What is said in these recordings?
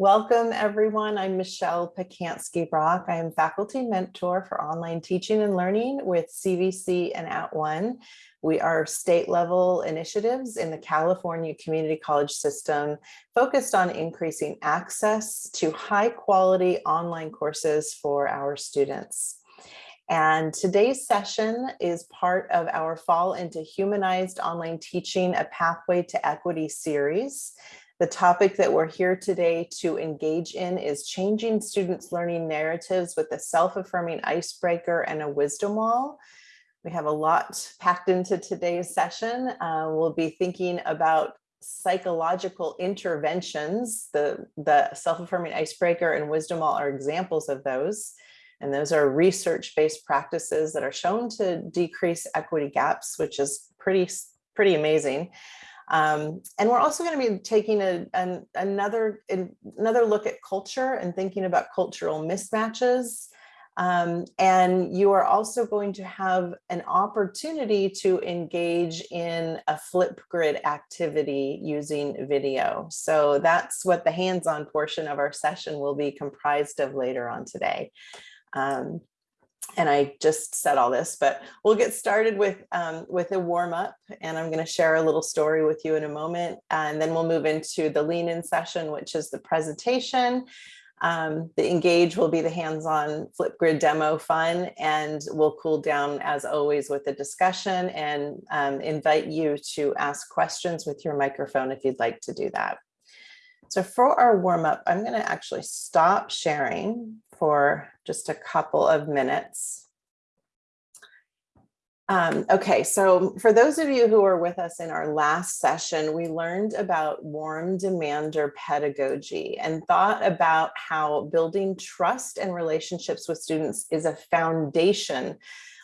Welcome everyone. I'm Michelle Pacansky-Brock. I am faculty mentor for online teaching and learning with CVC and At One. We are state level initiatives in the California community college system focused on increasing access to high quality online courses for our students. And today's session is part of our Fall into Humanized Online Teaching, a Pathway to Equity series. The topic that we're here today to engage in is changing students' learning narratives with a self-affirming icebreaker and a wisdom wall. We have a lot packed into today's session. Uh, we'll be thinking about psychological interventions. The, the self-affirming icebreaker and wisdom wall are examples of those. And those are research-based practices that are shown to decrease equity gaps, which is pretty, pretty amazing. Um, and we're also going to be taking a, an, another, another look at culture and thinking about cultural mismatches. Um, and you are also going to have an opportunity to engage in a Flipgrid activity using video. So that's what the hands-on portion of our session will be comprised of later on today. Um, and I just said all this, but we'll get started with um, with a warm up and I'm going to share a little story with you in a moment. And then we'll move into the lean in session, which is the presentation. Um, the engage will be the hands-on Flipgrid demo fun and we'll cool down as always with the discussion and um, invite you to ask questions with your microphone if you'd like to do that. So for our warm up, I'm going to actually stop sharing for just a couple of minutes. Um, okay, so for those of you who were with us in our last session, we learned about warm demander pedagogy and thought about how building trust and relationships with students is a foundation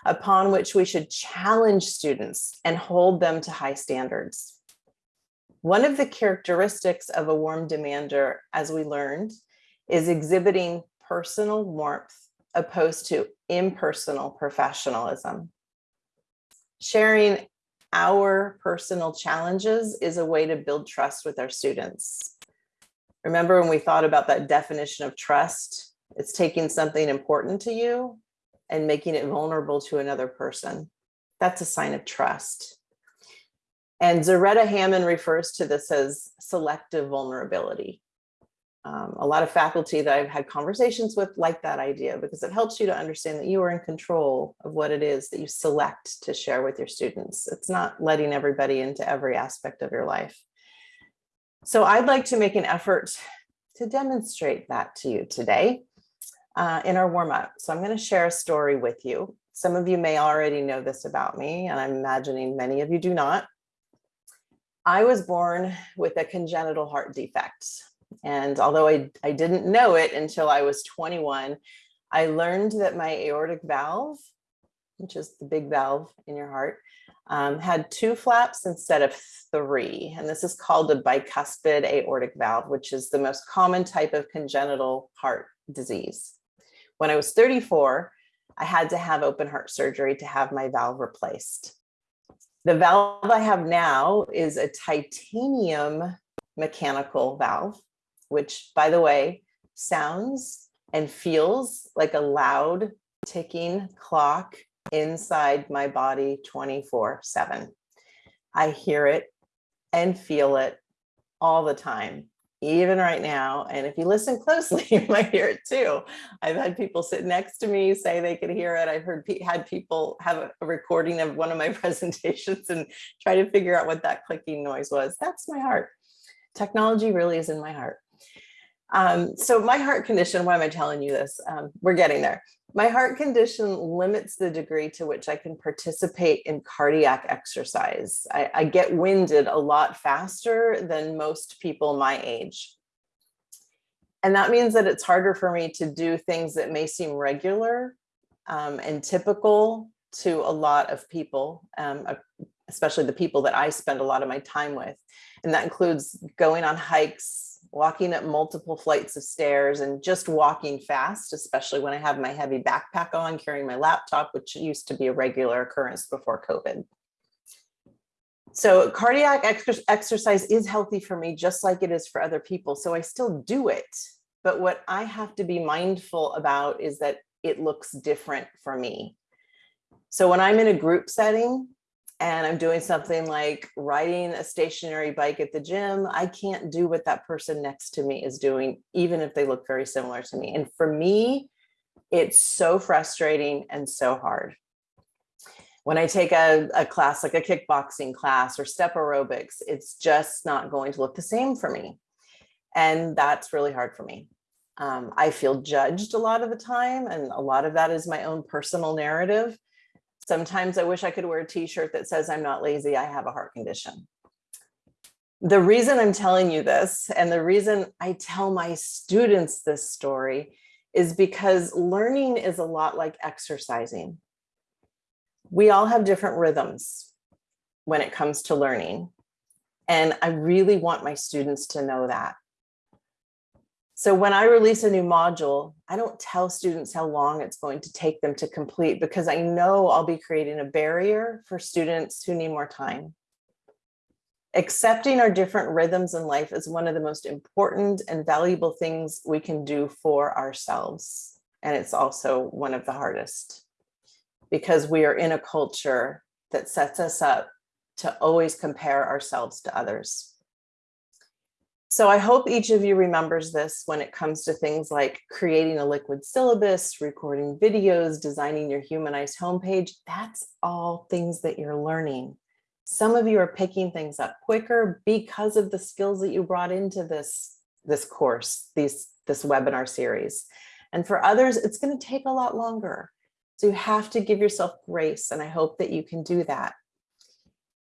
upon which we should challenge students and hold them to high standards. One of the characteristics of a warm demander, as we learned, is exhibiting personal warmth opposed to impersonal professionalism. Sharing our personal challenges is a way to build trust with our students. Remember when we thought about that definition of trust, it's taking something important to you and making it vulnerable to another person. That's a sign of trust. And Zaretta Hammond refers to this as selective vulnerability. Um, a lot of faculty that I've had conversations with like that idea because it helps you to understand that you are in control of what it is that you select to share with your students. It's not letting everybody into every aspect of your life. So I'd like to make an effort to demonstrate that to you today uh, in our warm up. So I'm going to share a story with you. Some of you may already know this about me, and I'm imagining many of you do not. I was born with a congenital heart defect. And although I, I didn't know it until I was 21, I learned that my aortic valve, which is the big valve in your heart, um, had two flaps instead of three. And this is called a bicuspid aortic valve, which is the most common type of congenital heart disease. When I was 34, I had to have open heart surgery to have my valve replaced. The valve I have now is a titanium mechanical valve, which by the way, sounds and feels like a loud ticking clock inside my body 24 seven. I hear it and feel it all the time even right now. And if you listen closely, you might hear it too. I've had people sit next to me say they could hear it. I've heard had people have a recording of one of my presentations and try to figure out what that clicking noise was. That's my heart. Technology really is in my heart. Um, so my heart condition, why am I telling you this? Um, we're getting there. My heart condition limits the degree to which I can participate in cardiac exercise. I, I get winded a lot faster than most people my age. And that means that it's harder for me to do things that may seem regular um, and typical to a lot of people, um, especially the people that I spend a lot of my time with. And that includes going on hikes, walking up multiple flights of stairs and just walking fast, especially when I have my heavy backpack on, carrying my laptop, which used to be a regular occurrence before COVID. So cardiac ex exercise is healthy for me, just like it is for other people. So I still do it. But what I have to be mindful about is that it looks different for me. So when I'm in a group setting and I'm doing something like riding a stationary bike at the gym, I can't do what that person next to me is doing, even if they look very similar to me. And for me, it's so frustrating and so hard. When I take a, a class like a kickboxing class or step aerobics, it's just not going to look the same for me. And that's really hard for me. Um, I feel judged a lot of the time, and a lot of that is my own personal narrative. Sometimes I wish I could wear a t-shirt that says I'm not lazy, I have a heart condition. The reason I'm telling you this and the reason I tell my students this story is because learning is a lot like exercising. We all have different rhythms when it comes to learning. And I really want my students to know that. So when I release a new module, I don't tell students how long it's going to take them to complete because I know I'll be creating a barrier for students who need more time. Accepting our different rhythms in life is one of the most important and valuable things we can do for ourselves. And it's also one of the hardest because we are in a culture that sets us up to always compare ourselves to others. So I hope each of you remembers this when it comes to things like creating a liquid syllabus, recording videos, designing your humanized homepage. That's all things that you're learning. Some of you are picking things up quicker because of the skills that you brought into this, this course, these, this webinar series. And for others, it's going to take a lot longer. So you have to give yourself grace, and I hope that you can do that.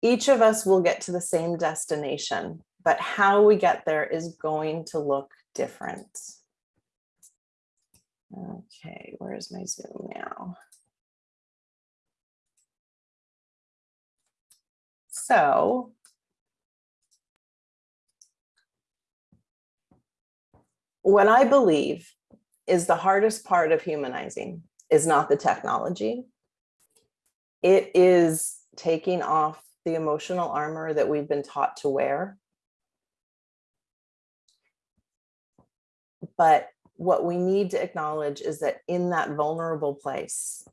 Each of us will get to the same destination, but how we get there is going to look different. Okay, where's my Zoom now? So what I believe is the hardest part of humanizing is not the technology. It is taking off the emotional armor that we've been taught to wear But what we need to acknowledge is that in that vulnerable place,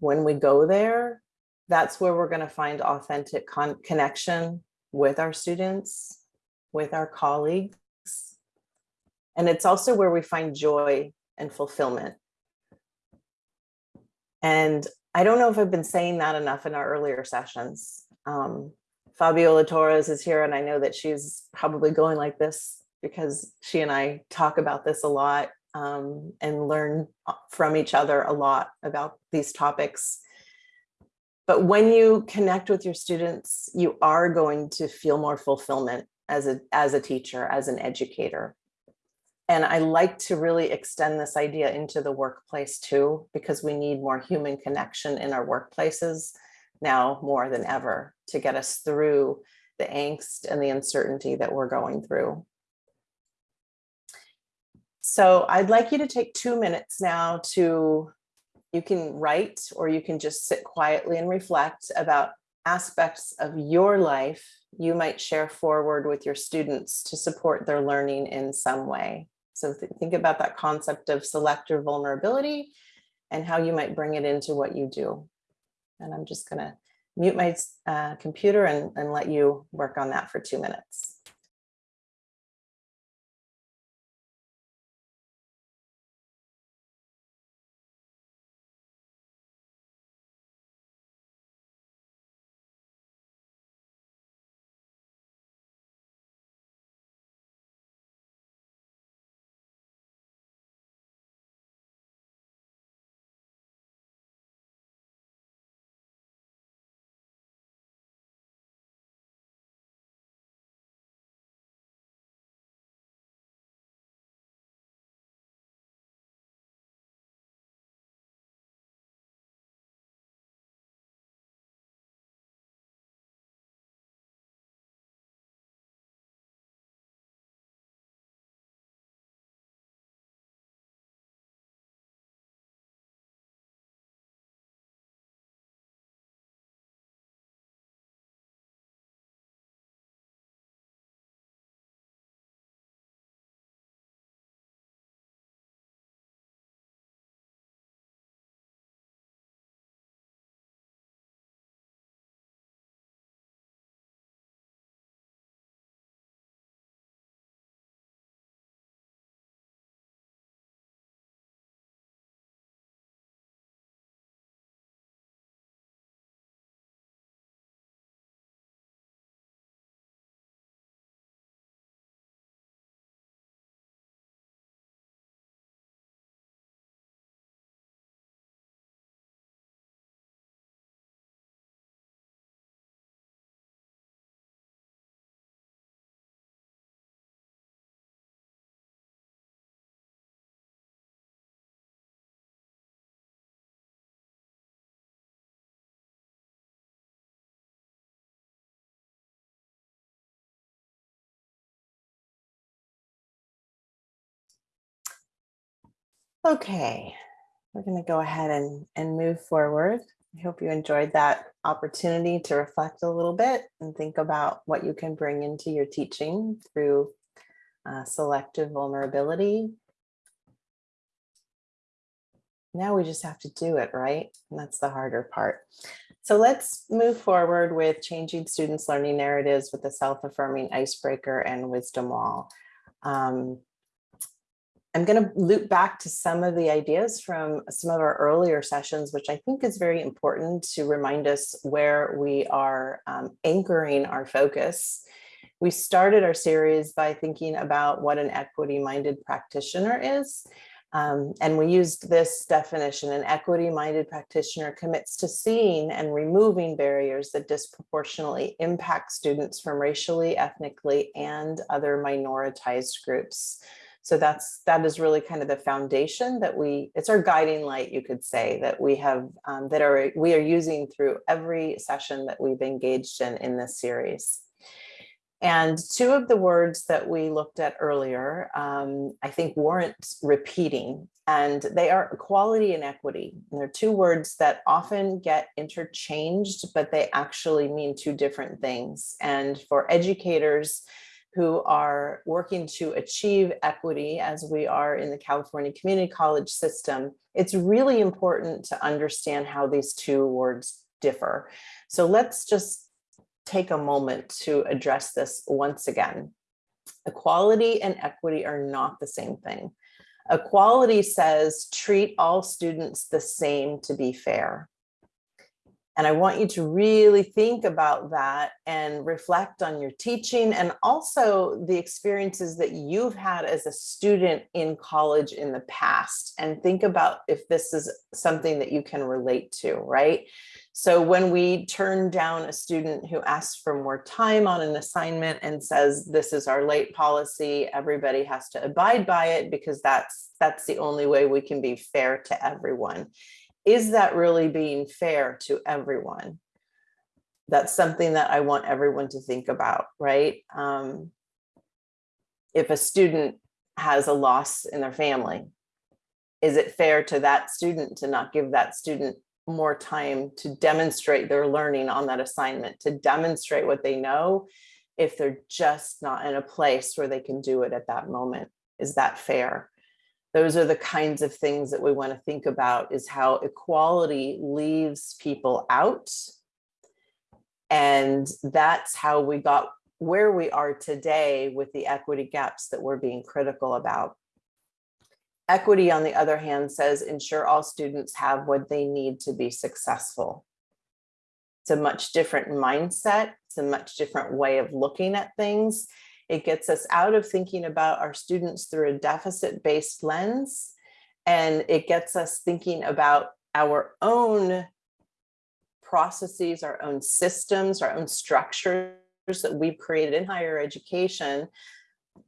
when we go there, that's where we're going to find authentic connection with our students, with our colleagues. And it's also where we find joy and fulfillment. And I don't know if I've been saying that enough in our earlier sessions. Um, Fabiola Torres is here and I know that she's probably going like this because she and I talk about this a lot um, and learn uh, from each other a lot about these topics. But when you connect with your students, you are going to feel more fulfillment as a, as a teacher, as an educator. And I like to really extend this idea into the workplace too, because we need more human connection in our workplaces now more than ever to get us through the angst and the uncertainty that we're going through. So I'd like you to take two minutes now to, you can write or you can just sit quietly and reflect about aspects of your life you might share forward with your students to support their learning in some way. So th think about that concept of selective vulnerability and how you might bring it into what you do. And I'm just gonna mute my uh, computer and, and let you work on that for two minutes. Okay, we're going to go ahead and, and move forward. I hope you enjoyed that opportunity to reflect a little bit and think about what you can bring into your teaching through uh, selective vulnerability. Now we just have to do it, right? And that's the harder part. So let's move forward with changing students' learning narratives with the self-affirming icebreaker and wisdom wall. Um, I'm going to loop back to some of the ideas from some of our earlier sessions, which I think is very important to remind us where we are um, anchoring our focus. We started our series by thinking about what an equity-minded practitioner is. Um, and we used this definition, an equity-minded practitioner commits to seeing and removing barriers that disproportionately impact students from racially, ethnically, and other minoritized groups. So that's that is really kind of the foundation that we it's our guiding light, you could say, that we have um, that are we are using through every session that we've engaged in in this series. And two of the words that we looked at earlier, um, I think warrant repeating, and they are equality and equity. And they're two words that often get interchanged, but they actually mean two different things. And for educators, who are working to achieve equity as we are in the California Community College system, it's really important to understand how these two words differ. So let's just take a moment to address this once again. Equality and equity are not the same thing. Equality says treat all students the same to be fair. And I want you to really think about that and reflect on your teaching and also the experiences that you've had as a student in college in the past and think about if this is something that you can relate to, right? So when we turn down a student who asks for more time on an assignment and says, this is our late policy, everybody has to abide by it because that's, that's the only way we can be fair to everyone is that really being fair to everyone? That's something that I want everyone to think about, right? Um, if a student has a loss in their family, is it fair to that student to not give that student more time to demonstrate their learning on that assignment, to demonstrate what they know if they're just not in a place where they can do it at that moment? Is that fair? Those are the kinds of things that we want to think about is how equality leaves people out. And that's how we got where we are today with the equity gaps that we're being critical about. Equity, on the other hand, says ensure all students have what they need to be successful. It's a much different mindset. It's a much different way of looking at things. It gets us out of thinking about our students through a deficit-based lens, and it gets us thinking about our own processes, our own systems, our own structures that we've created in higher education,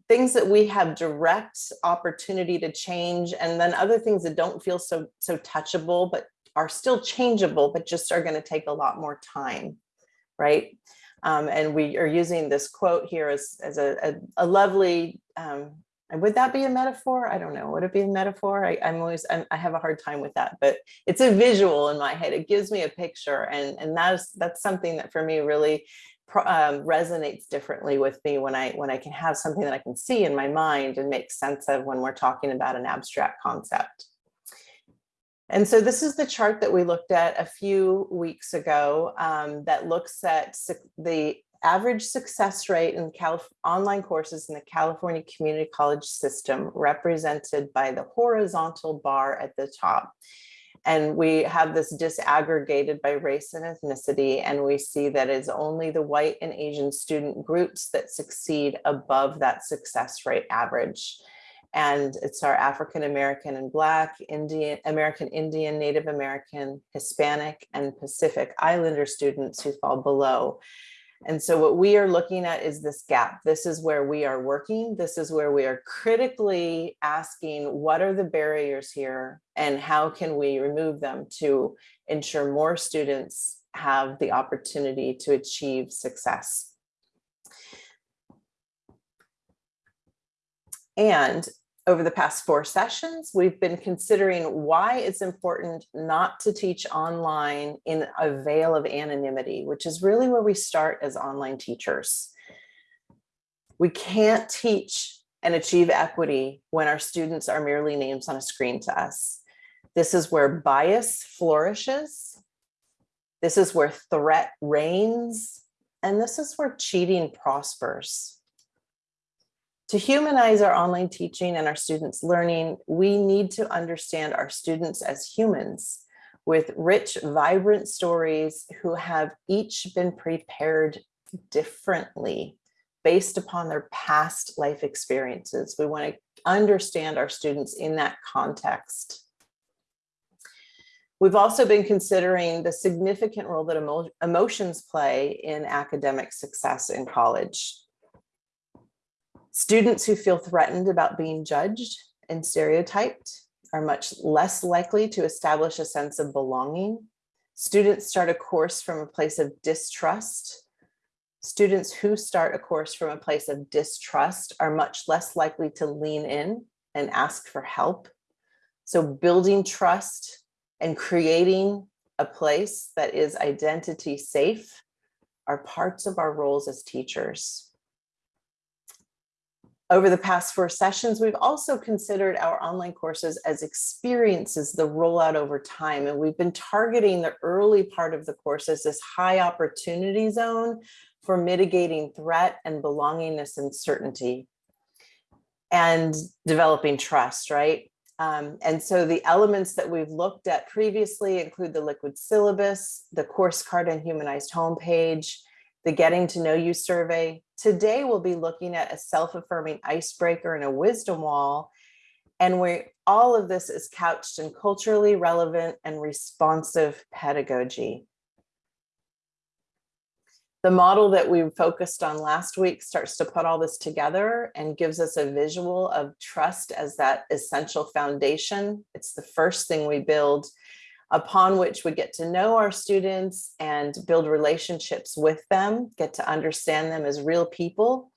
things that we have direct opportunity to change, and then other things that don't feel so, so touchable, but are still changeable, but just are gonna take a lot more time, right? Um, and we are using this quote here as, as a, a, a lovely, um, would that be a metaphor? I don't know. Would it be a metaphor? I, am always, I'm, i have a hard time with that, but it's a visual in my head. It gives me a picture. And, and that's, that's something that for me really um, resonates differently with me when I, when I can have something that I can see in my mind and make sense of when we're talking about an abstract concept. And so this is the chart that we looked at a few weeks ago um, that looks at the average success rate in Calif online courses in the California Community College system represented by the horizontal bar at the top. And we have this disaggregated by race and ethnicity, and we see that it's only the white and Asian student groups that succeed above that success rate average and it's our African American and Black, Indian, American Indian, Native American, Hispanic, and Pacific Islander students who fall below. And so what we are looking at is this gap. This is where we are working. This is where we are critically asking what are the barriers here and how can we remove them to ensure more students have the opportunity to achieve success. And Over the past four sessions, we've been considering why it's important not to teach online in a veil of anonymity, which is really where we start as online teachers. We can't teach and achieve equity when our students are merely names on a screen to us. This is where bias flourishes. This is where threat reigns. And this is where cheating prospers. To humanize our online teaching and our students' learning, we need to understand our students as humans with rich, vibrant stories who have each been prepared differently based upon their past life experiences. We want to understand our students in that context. We've also been considering the significant role that emo emotions play in academic success in college. Students who feel threatened about being judged and stereotyped are much less likely to establish a sense of belonging. Students start a course from a place of distrust. Students who start a course from a place of distrust are much less likely to lean in and ask for help. So building trust and creating a place that is identity safe are parts of our roles as teachers. Over the past four sessions, we've also considered our online courses as experiences, the rollout over time. And we've been targeting the early part of the course as this high opportunity zone for mitigating threat and belongingness and certainty and developing trust, right? Um, and so the elements that we've looked at previously include the liquid syllabus, the course card and humanized homepage, the getting to know you survey. Today we'll be looking at a self-affirming icebreaker and a wisdom wall. And where all of this is couched in culturally relevant and responsive pedagogy. The model that we focused on last week starts to put all this together and gives us a visual of trust as that essential foundation. It's the first thing we build upon which we get to know our students and build relationships with them, get to understand them as real people.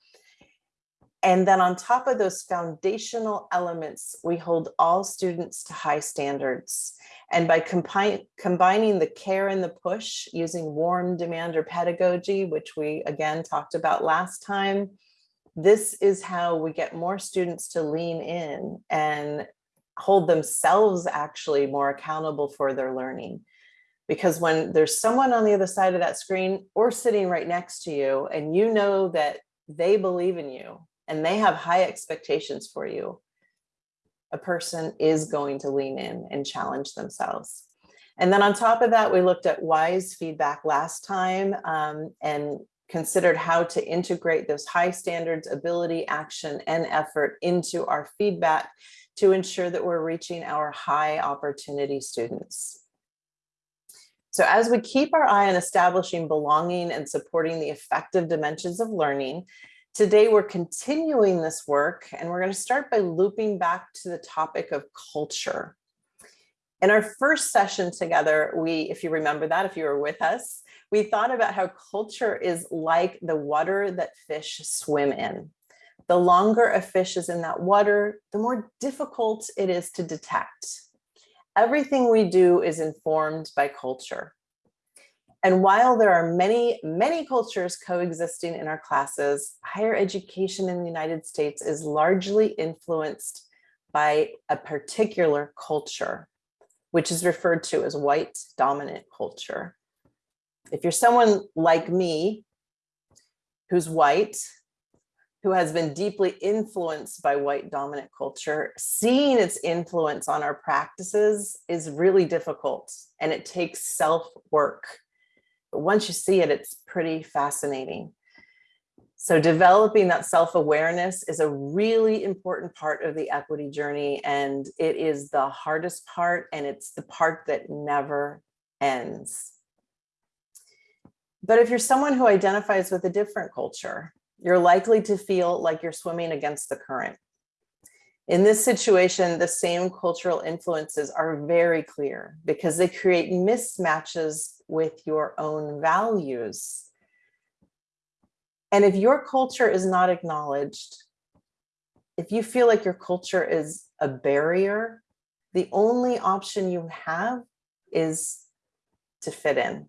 And then on top of those foundational elements, we hold all students to high standards. And by combi combining the care and the push using warm demander pedagogy, which we again talked about last time, this is how we get more students to lean in and hold themselves actually more accountable for their learning. Because when there's someone on the other side of that screen or sitting right next to you and you know that they believe in you and they have high expectations for you, a person is going to lean in and challenge themselves. And then on top of that, we looked at WISE feedback last time um, and considered how to integrate those high standards, ability, action, and effort into our feedback to ensure that we're reaching our high opportunity students. So as we keep our eye on establishing belonging and supporting the effective dimensions of learning, today we're continuing this work and we're going to start by looping back to the topic of culture. In our first session together, we, if you remember that, if you were with us, we thought about how culture is like the water that fish swim in the longer a fish is in that water, the more difficult it is to detect. Everything we do is informed by culture. And while there are many, many cultures coexisting in our classes, higher education in the United States is largely influenced by a particular culture, which is referred to as white dominant culture. If you're someone like me, who's white, who has been deeply influenced by white dominant culture, seeing its influence on our practices is really difficult and it takes self work. But once you see it, it's pretty fascinating. So developing that self-awareness is a really important part of the equity journey and it is the hardest part and it's the part that never ends. But if you're someone who identifies with a different culture, you're likely to feel like you're swimming against the current. In this situation, the same cultural influences are very clear because they create mismatches with your own values. And if your culture is not acknowledged, if you feel like your culture is a barrier, the only option you have is to fit in.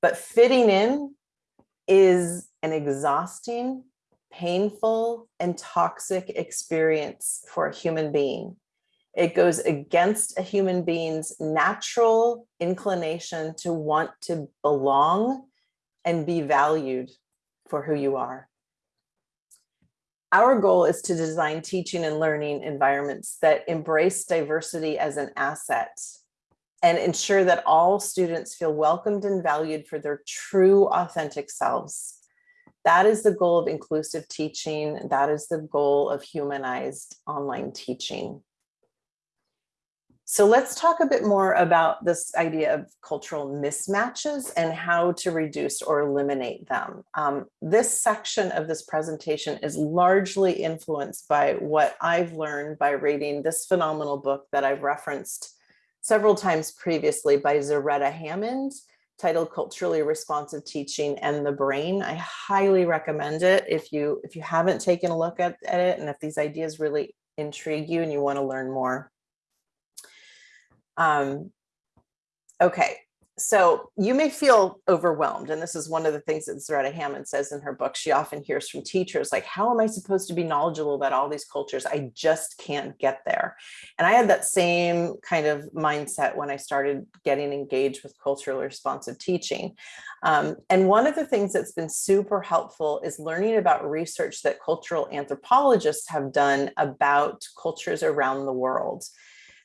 But fitting in is an exhausting, painful, and toxic experience for a human being. It goes against a human being's natural inclination to want to belong and be valued for who you are. Our goal is to design teaching and learning environments that embrace diversity as an asset and ensure that all students feel welcomed and valued for their true authentic selves. That is the goal of inclusive teaching. That is the goal of humanized online teaching. So let's talk a bit more about this idea of cultural mismatches and how to reduce or eliminate them. Um, this section of this presentation is largely influenced by what I've learned by reading this phenomenal book that I've referenced several times previously by Zaretta Hammond titled Culturally Responsive Teaching and the Brain. I highly recommend it if you if you haven't taken a look at, at it and if these ideas really intrigue you and you want to learn more. Um, okay, so you may feel overwhelmed. And this is one of the things that Zaretta Hammond says in her book. She often hears from teachers like, how am I supposed to be knowledgeable about all these cultures? I just can't get there. And I had that same kind of mindset when I started getting engaged with culturally responsive teaching. Um, and one of the things that's been super helpful is learning about research that cultural anthropologists have done about cultures around the world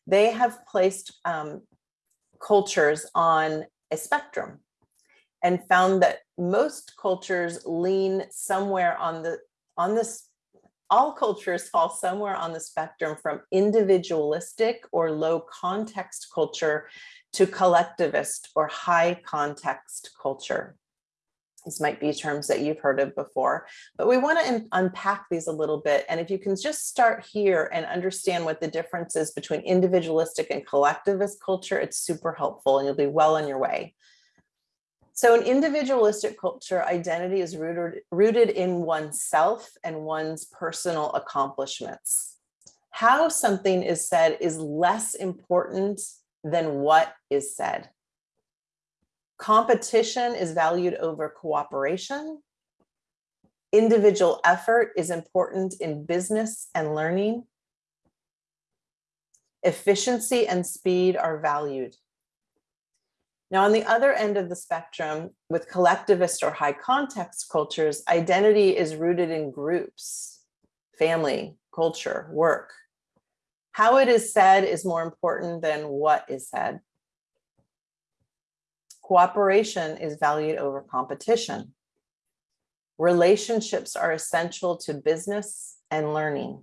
they have placed um, cultures on a spectrum and found that most cultures lean somewhere on the on this all cultures fall somewhere on the spectrum from individualistic or low context culture to collectivist or high context culture. These might be terms that you've heard of before, but we want to unpack these a little bit. And if you can just start here and understand what the difference is between individualistic and collectivist culture, it's super helpful and you'll be well on your way. So in individualistic culture, identity is rooted, rooted in oneself and one's personal accomplishments. How something is said is less important than what is said. Competition is valued over cooperation. Individual effort is important in business and learning. Efficiency and speed are valued. Now, on the other end of the spectrum, with collectivist or high context cultures, identity is rooted in groups, family, culture, work. How it is said is more important than what is said. Cooperation is valued over competition. Relationships are essential to business and learning.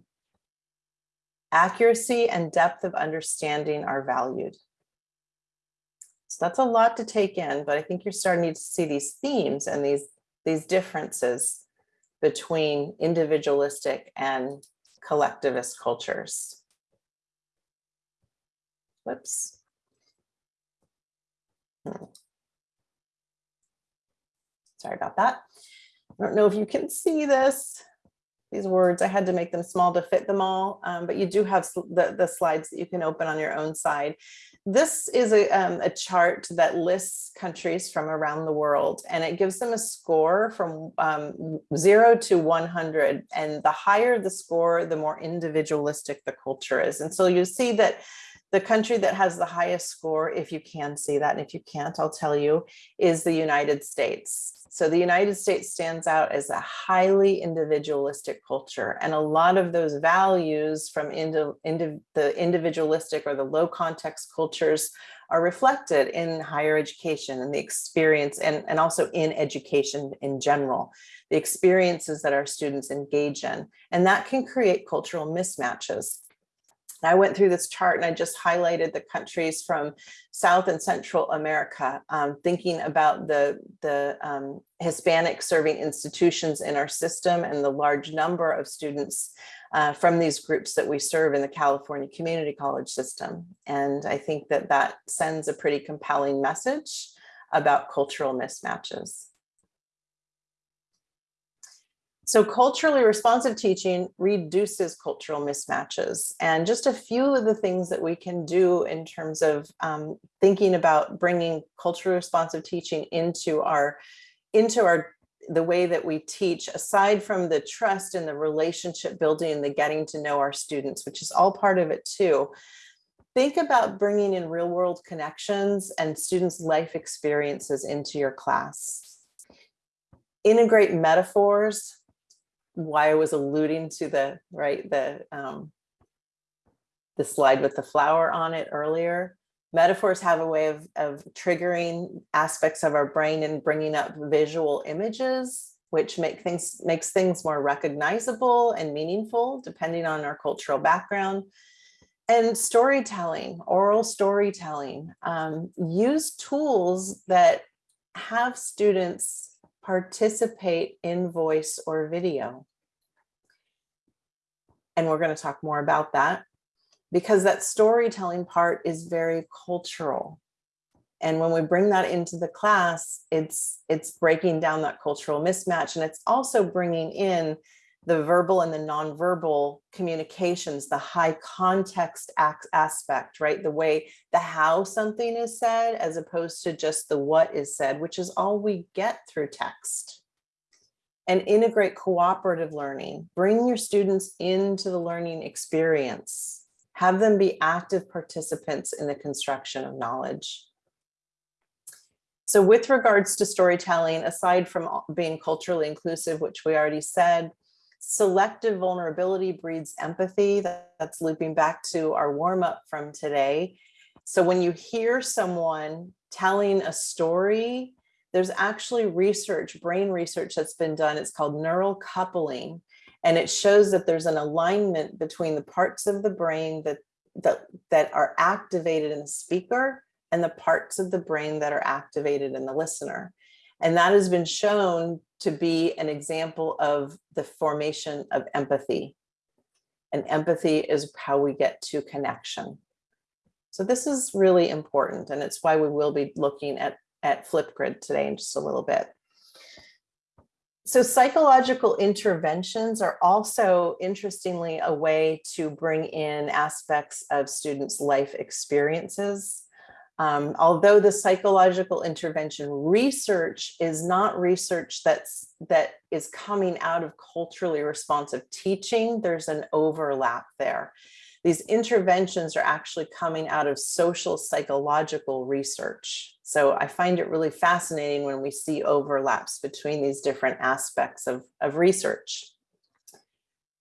Accuracy and depth of understanding are valued. So that's a lot to take in, but I think you're starting to see these themes and these, these differences between individualistic and collectivist cultures. Whoops. Hmm. Sorry about that. I don't know if you can see this, these words. I had to make them small to fit them all, um, but you do have the, the slides that you can open on your own side. This is a, um, a chart that lists countries from around the world and it gives them a score from um, zero to 100. And the higher the score, the more individualistic the culture is. And so you see that the country that has the highest score, if you can see that, and if you can't, I'll tell you, is the United States. So the United States stands out as a highly individualistic culture. And a lot of those values from the individualistic or the low context cultures are reflected in higher education and the experience and, and also in education in general, the experiences that our students engage in. And that can create cultural mismatches. I went through this chart and I just highlighted the countries from South and Central America, um, thinking about the, the um, Hispanic serving institutions in our system and the large number of students uh, from these groups that we serve in the California Community College system. And I think that that sends a pretty compelling message about cultural mismatches. So culturally responsive teaching reduces cultural mismatches. And just a few of the things that we can do in terms of um, thinking about bringing culturally responsive teaching into our, into our, the way that we teach, aside from the trust and the relationship building and the getting to know our students, which is all part of it too. Think about bringing in real world connections and students' life experiences into your class. Integrate metaphors, why I was alluding to the right the um, the slide with the flower on it earlier. Metaphors have a way of, of triggering aspects of our brain and bringing up visual images, which make things makes things more recognizable and meaningful, depending on our cultural background. And storytelling, oral storytelling, um, use tools that have students participate in voice or video. And we're going to talk more about that because that storytelling part is very cultural. And when we bring that into the class, it's it's breaking down that cultural mismatch. And it's also bringing in the verbal and the nonverbal communications, the high context aspect, right? The way, the how something is said, as opposed to just the what is said, which is all we get through text. And integrate cooperative learning. Bring your students into the learning experience. Have them be active participants in the construction of knowledge. So with regards to storytelling, aside from being culturally inclusive, which we already said, selective vulnerability breeds empathy. That's looping back to our warm up from today. So when you hear someone telling a story, there's actually research, brain research that's been done. It's called neural coupling. And it shows that there's an alignment between the parts of the brain that, that, that are activated in the speaker and the parts of the brain that are activated in the listener. And that has been shown to be an example of the formation of empathy. And empathy is how we get to connection. So this is really important, and it's why we will be looking at, at Flipgrid today in just a little bit. So psychological interventions are also, interestingly, a way to bring in aspects of students' life experiences um, although the psychological intervention research is not research that's that is coming out of culturally responsive teaching, there's an overlap there. These interventions are actually coming out of social psychological research. So I find it really fascinating when we see overlaps between these different aspects of, of research.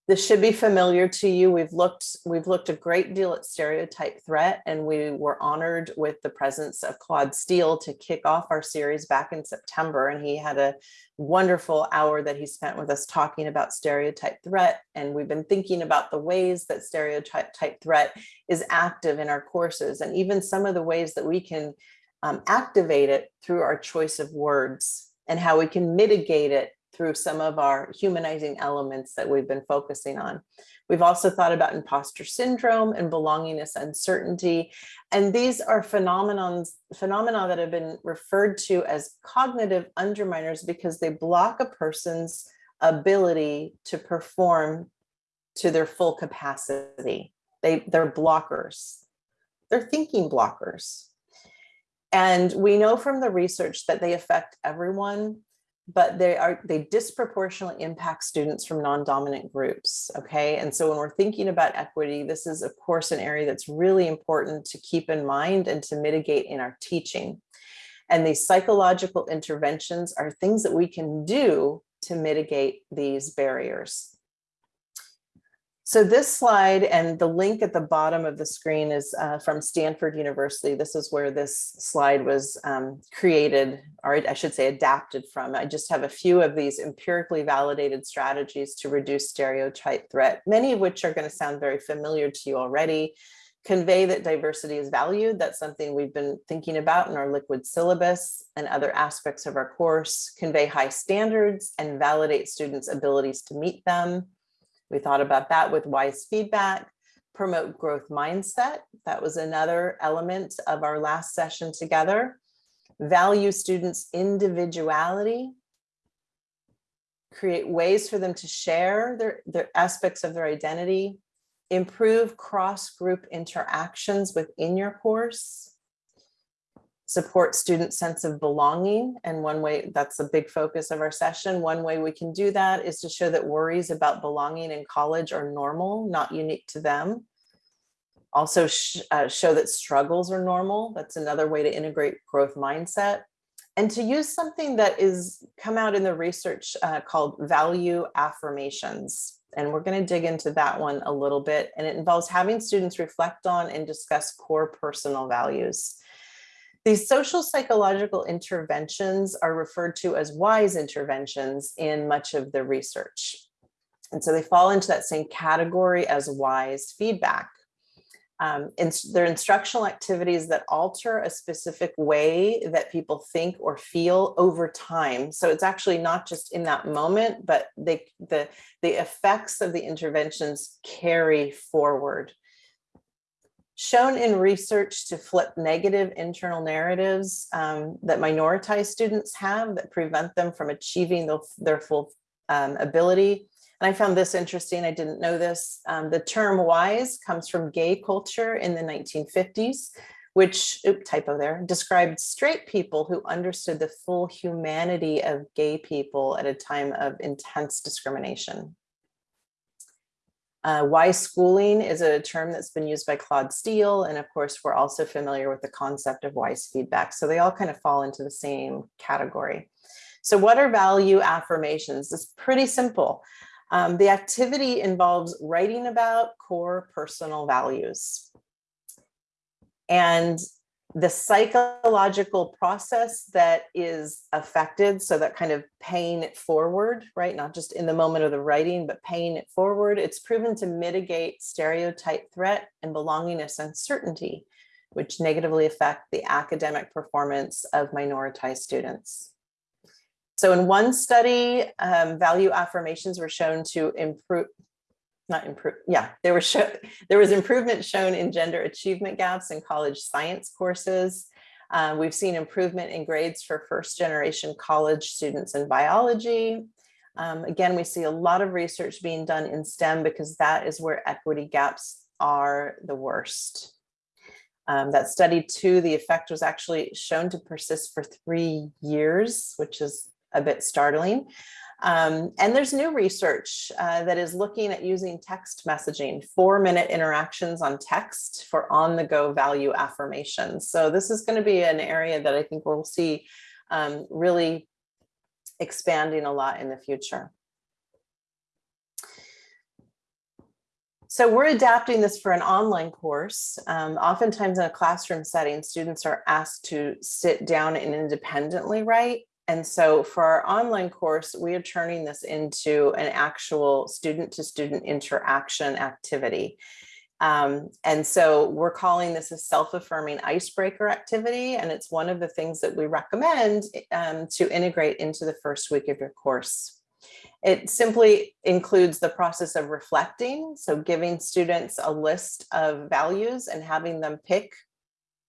This should be familiar to you. We've looked we've looked a great deal at stereotype threat and we were honored with the presence of Claude Steele to kick off our series back in September. And he had a wonderful hour that he spent with us talking about stereotype threat. And we've been thinking about the ways that stereotype type threat is active in our courses and even some of the ways that we can um, activate it through our choice of words and how we can mitigate it through some of our humanizing elements that we've been focusing on. We've also thought about imposter syndrome and belongingness uncertainty. And these are phenomenons, phenomena that have been referred to as cognitive underminers because they block a person's ability to perform to their full capacity. They, they're blockers. They're thinking blockers. And we know from the research that they affect everyone but they are they disproportionately impact students from non-dominant groups okay? And so when we're thinking about equity this is of course an area that's really important to keep in mind and to mitigate in our teaching. And these psychological interventions are things that we can do to mitigate these barriers so this slide and the link at the bottom of the screen is uh, from Stanford University. This is where this slide was um, created, or I should say adapted from. I just have a few of these empirically validated strategies to reduce stereotype threat, many of which are going to sound very familiar to you already. Convey that diversity is valued. That's something we've been thinking about in our liquid syllabus and other aspects of our course. Convey high standards and validate students' abilities to meet them we thought about that with wise feedback, promote growth mindset. That was another element of our last session together. Value students' individuality, create ways for them to share their, their aspects of their identity, improve cross-group interactions within your course, support student sense of belonging. And one way that's a big focus of our session. One way we can do that is to show that worries about belonging in college are normal, not unique to them. Also sh uh, show that struggles are normal. That's another way to integrate growth mindset. And to use something that is come out in the research uh, called value affirmations. And we're going to dig into that one a little bit. And it involves having students reflect on and discuss core personal values. These social psychological interventions are referred to as WISE interventions in much of the research. And so they fall into that same category as WISE feedback. Um, they're instructional activities that alter a specific way that people think or feel over time. So it's actually not just in that moment, but they, the, the effects of the interventions carry forward shown in research to flip negative internal narratives um, that minoritized students have that prevent them from achieving the, their full um, ability. And I found this interesting, I didn't know this. Um, the term wise comes from gay culture in the 1950s, which, oop, typo there, described straight people who understood the full humanity of gay people at a time of intense discrimination. Uh, wise schooling is a term that's been used by Claude Steele. And of course, we're also familiar with the concept of wise feedback. So they all kind of fall into the same category. So what are value affirmations? It's pretty simple. Um, the activity involves writing about core personal values. And the psychological process that is affected, so that kind of paying it forward, right? Not just in the moment of the writing, but paying it forward. It's proven to mitigate stereotype threat and belongingness uncertainty, which negatively affect the academic performance of minoritized students. So in one study, um, value affirmations were shown to improve, not improve, yeah, there was show, there was improvement shown in gender achievement gaps in college science courses. Uh, we've seen improvement in grades for first generation college students in biology. Um, again, we see a lot of research being done in STEM because that is where equity gaps are the worst. Um, that study too, the effect was actually shown to persist for three years, which is a bit startling. Um, and there's new research uh, that is looking at using text messaging, four minute interactions on text for on the go value affirmations. So this is going to be an area that I think we'll see um, really expanding a lot in the future. So we're adapting this for an online course. Um, oftentimes in a classroom setting, students are asked to sit down and independently write. And so for our online course, we are turning this into an actual student to student interaction activity. Um, and so we're calling this a self-affirming icebreaker activity. And it's one of the things that we recommend um, to integrate into the first week of your course. It simply includes the process of reflecting. So giving students a list of values and having them pick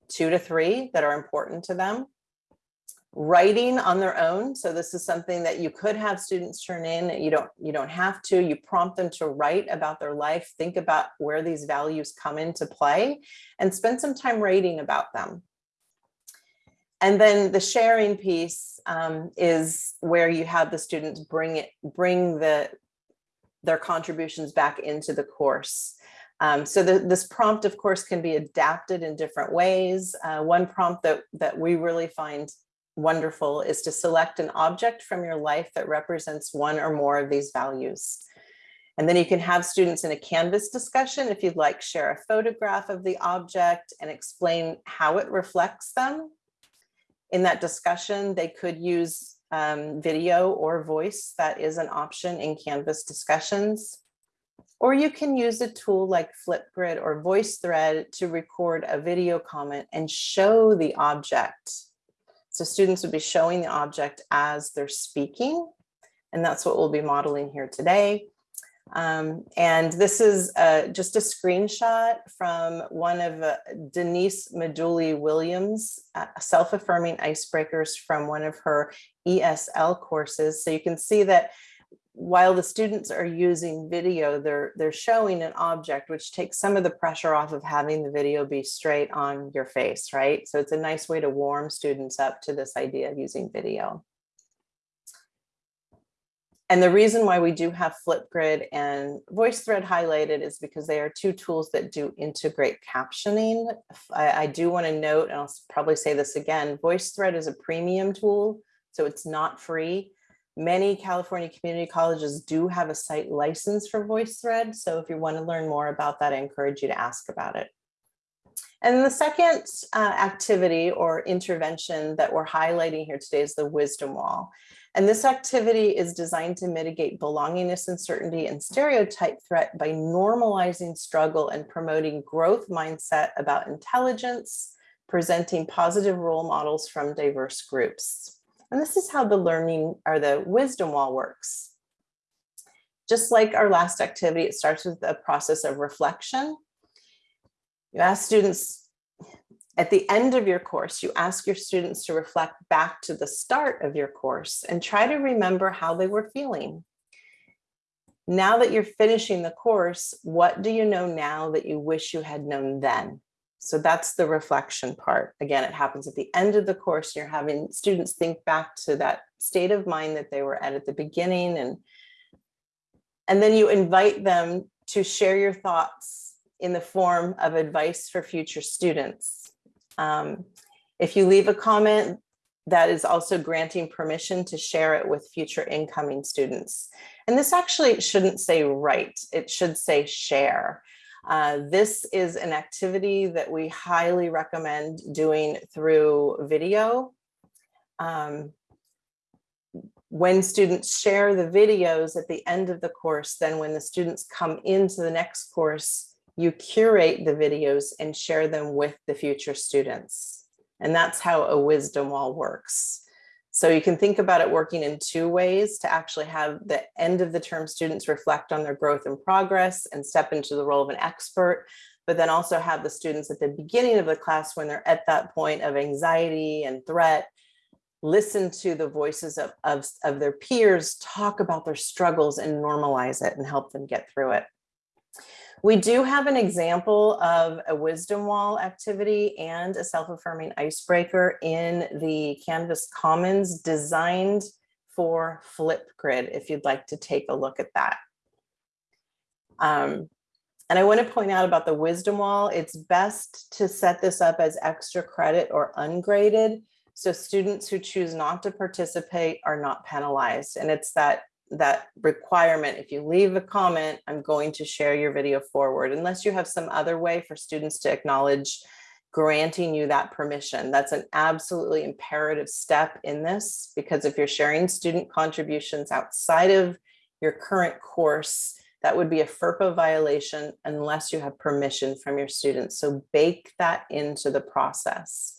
two to three that are important to them writing on their own. So this is something that you could have students turn in. You don't, you don't have to, you prompt them to write about their life, think about where these values come into play and spend some time writing about them. And then the sharing piece um, is where you have the students bring it, bring the, their contributions back into the course. Um, so the, this prompt, of course, can be adapted in different ways. Uh, one prompt that, that we really find wonderful is to select an object from your life that represents one or more of these values. And then you can have students in a Canvas discussion, if you'd like, share a photograph of the object and explain how it reflects them. In that discussion, they could use um, video or voice. That is an option in Canvas discussions. Or you can use a tool like Flipgrid or VoiceThread to record a video comment and show the object so students would be showing the object as they're speaking, and that's what we'll be modeling here today. Um, and this is uh, just a screenshot from one of uh, Denise Maduli Williams, uh, self-affirming icebreakers from one of her ESL courses. So you can see that while the students are using video, they're, they're showing an object, which takes some of the pressure off of having the video be straight on your face, right? So it's a nice way to warm students up to this idea of using video. And the reason why we do have Flipgrid and VoiceThread highlighted is because they are two tools that do integrate captioning. I, I do want to note, and I'll probably say this again, VoiceThread is a premium tool, so it's not free. Many California community colleges do have a site license for VoiceThread. So if you want to learn more about that, I encourage you to ask about it. And the second uh, activity or intervention that we're highlighting here today is the wisdom wall. And this activity is designed to mitigate belongingness, uncertainty, and stereotype threat by normalizing struggle and promoting growth mindset about intelligence, presenting positive role models from diverse groups. And this is how the learning or the wisdom wall works. Just like our last activity, it starts with a process of reflection. You ask students at the end of your course, you ask your students to reflect back to the start of your course and try to remember how they were feeling. Now that you're finishing the course, what do you know now that you wish you had known then? So that's the reflection part. Again, it happens at the end of the course. You're having students think back to that state of mind that they were at at the beginning. And, and then you invite them to share your thoughts in the form of advice for future students. Um, if you leave a comment, that is also granting permission to share it with future incoming students. And this actually shouldn't say write, it should say share. Uh, this is an activity that we highly recommend doing through video. Um, when students share the videos at the end of the course, then when the students come into the next course, you curate the videos and share them with the future students. And that's how a wisdom wall works. So you can think about it working in two ways to actually have the end of the term students reflect on their growth and progress and step into the role of an expert, but then also have the students at the beginning of the class when they're at that point of anxiety and threat, listen to the voices of, of, of their peers, talk about their struggles and normalize it and help them get through it. We do have an example of a wisdom wall activity and a self-affirming icebreaker in the Canvas Commons designed for Flipgrid, if you'd like to take a look at that. Um, and I want to point out about the wisdom wall, it's best to set this up as extra credit or ungraded. So students who choose not to participate are not penalized. And it's that that requirement, if you leave a comment, I'm going to share your video forward, unless you have some other way for students to acknowledge granting you that permission. That's an absolutely imperative step in this, because if you're sharing student contributions outside of your current course, that would be a FERPA violation unless you have permission from your students. So bake that into the process.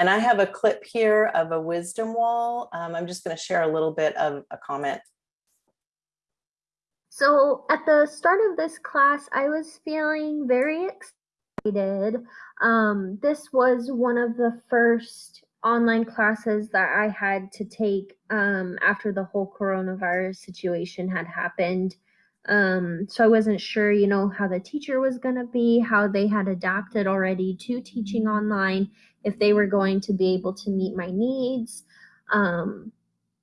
And I have a clip here of a wisdom wall. Um, I'm just going to share a little bit of a comment. So at the start of this class, I was feeling very excited. Um, this was one of the first online classes that I had to take um, after the whole coronavirus situation had happened. Um, so I wasn't sure, you know, how the teacher was going to be, how they had adapted already to teaching online, if they were going to be able to meet my needs. Um,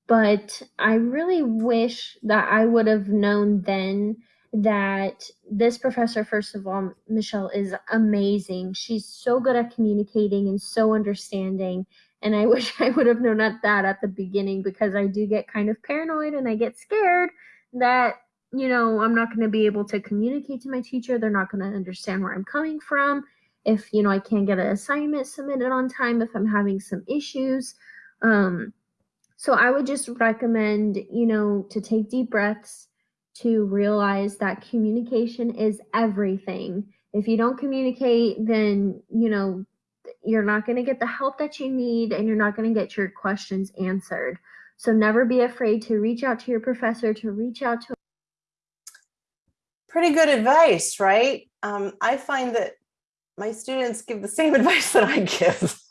but I really wish that I would have known then that this professor, first of all, Michelle, is amazing. She's so good at communicating and so understanding. And I wish I would have known that at the beginning because I do get kind of paranoid and I get scared that you know, I'm not going to be able to communicate to my teacher. They're not going to understand where I'm coming from. If, you know, I can't get an assignment submitted on time, if I'm having some issues. Um, so I would just recommend, you know, to take deep breaths, to realize that communication is everything. If you don't communicate, then, you know, you're not going to get the help that you need and you're not going to get your questions answered. So never be afraid to reach out to your professor, to reach out to pretty good advice, right? Um, I find that my students give the same advice that I give.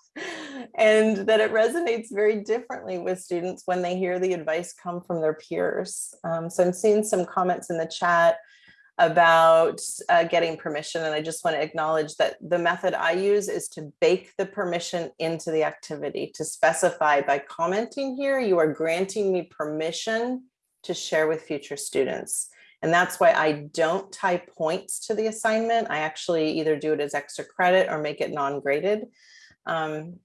and that it resonates very differently with students when they hear the advice come from their peers. Um, so I'm seeing some comments in the chat about uh, getting permission. And I just want to acknowledge that the method I use is to bake the permission into the activity to specify by commenting here, you are granting me permission to share with future students. And that's why I don't tie points to the assignment. I actually either do it as extra credit or make it non-graded. Um,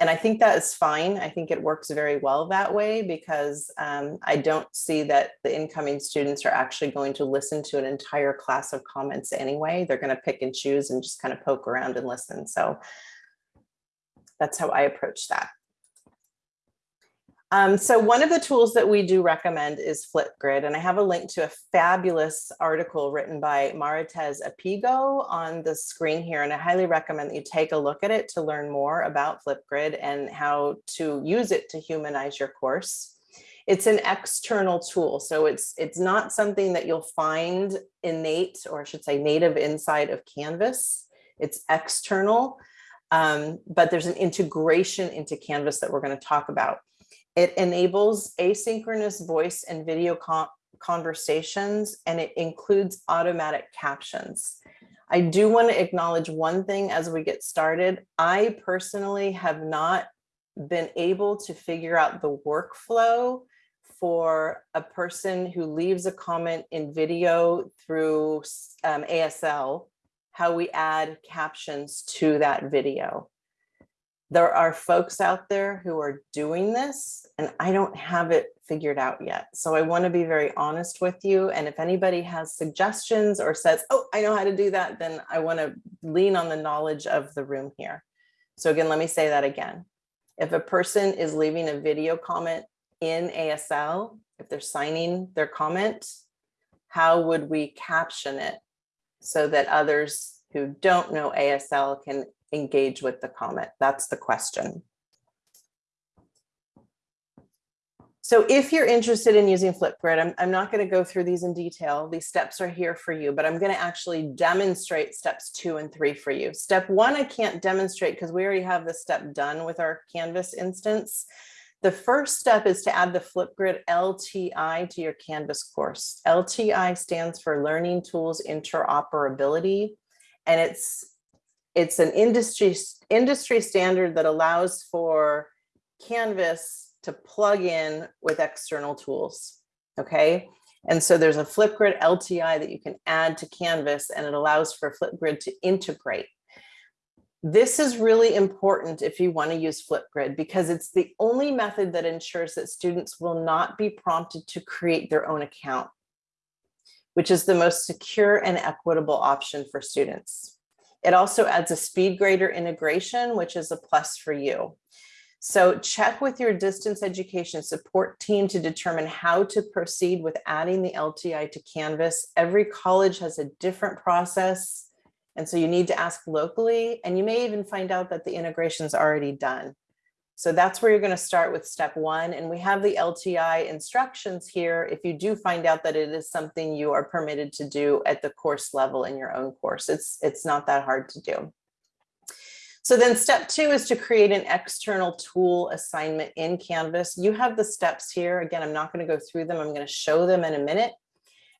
and I think that is fine. I think it works very well that way because um, I don't see that the incoming students are actually going to listen to an entire class of comments anyway. They're going to pick and choose and just kind of poke around and listen. So that's how I approach that. Um, so one of the tools that we do recommend is Flipgrid, and I have a link to a fabulous article written by Maritez Apigo on the screen here, and I highly recommend that you take a look at it to learn more about Flipgrid and how to use it to humanize your course. It's an external tool, so it's it's not something that you'll find innate, or I should say native inside of Canvas. It's external, um, but there's an integration into Canvas that we're going to talk about. It enables asynchronous voice and video con conversations, and it includes automatic captions. I do want to acknowledge one thing as we get started. I personally have not been able to figure out the workflow for a person who leaves a comment in video through um, ASL, how we add captions to that video there are folks out there who are doing this and I don't have it figured out yet. So I want to be very honest with you. And if anybody has suggestions or says, oh, I know how to do that, then I want to lean on the knowledge of the room here. So again, let me say that again. If a person is leaving a video comment in ASL, if they're signing their comment, how would we caption it so that others who don't know ASL can engage with the comment? That's the question. So if you're interested in using Flipgrid, I'm, I'm not going to go through these in detail. These steps are here for you, but I'm going to actually demonstrate steps two and three for you. Step one, I can't demonstrate because we already have the step done with our Canvas instance. The first step is to add the Flipgrid LTI to your Canvas course. LTI stands for Learning Tools Interoperability, and it's it's an industry industry standard that allows for Canvas to plug in with external tools. Okay. And so there's a Flipgrid LTI that you can add to Canvas and it allows for Flipgrid to integrate. This is really important if you want to use Flipgrid because it's the only method that ensures that students will not be prompted to create their own account, which is the most secure and equitable option for students. It also adds a SpeedGrader integration, which is a plus for you. So check with your distance education support team to determine how to proceed with adding the LTI to Canvas. Every college has a different process. And so you need to ask locally, and you may even find out that the integration is already done. So that's where you're going to start with step one. And we have the LTI instructions here if you do find out that it is something you are permitted to do at the course level in your own course. It's, it's not that hard to do. So then step two is to create an external tool assignment in Canvas. You have the steps here. Again, I'm not going to go through them. I'm going to show them in a minute.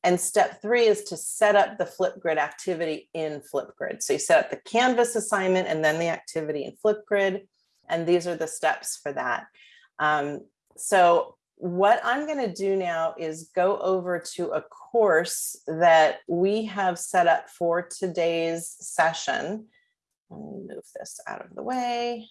And step three is to set up the Flipgrid activity in Flipgrid. So you set up the Canvas assignment and then the activity in Flipgrid. And these are the steps for that. Um, so what I'm going to do now is go over to a course that we have set up for today's session. Let me move this out of the way.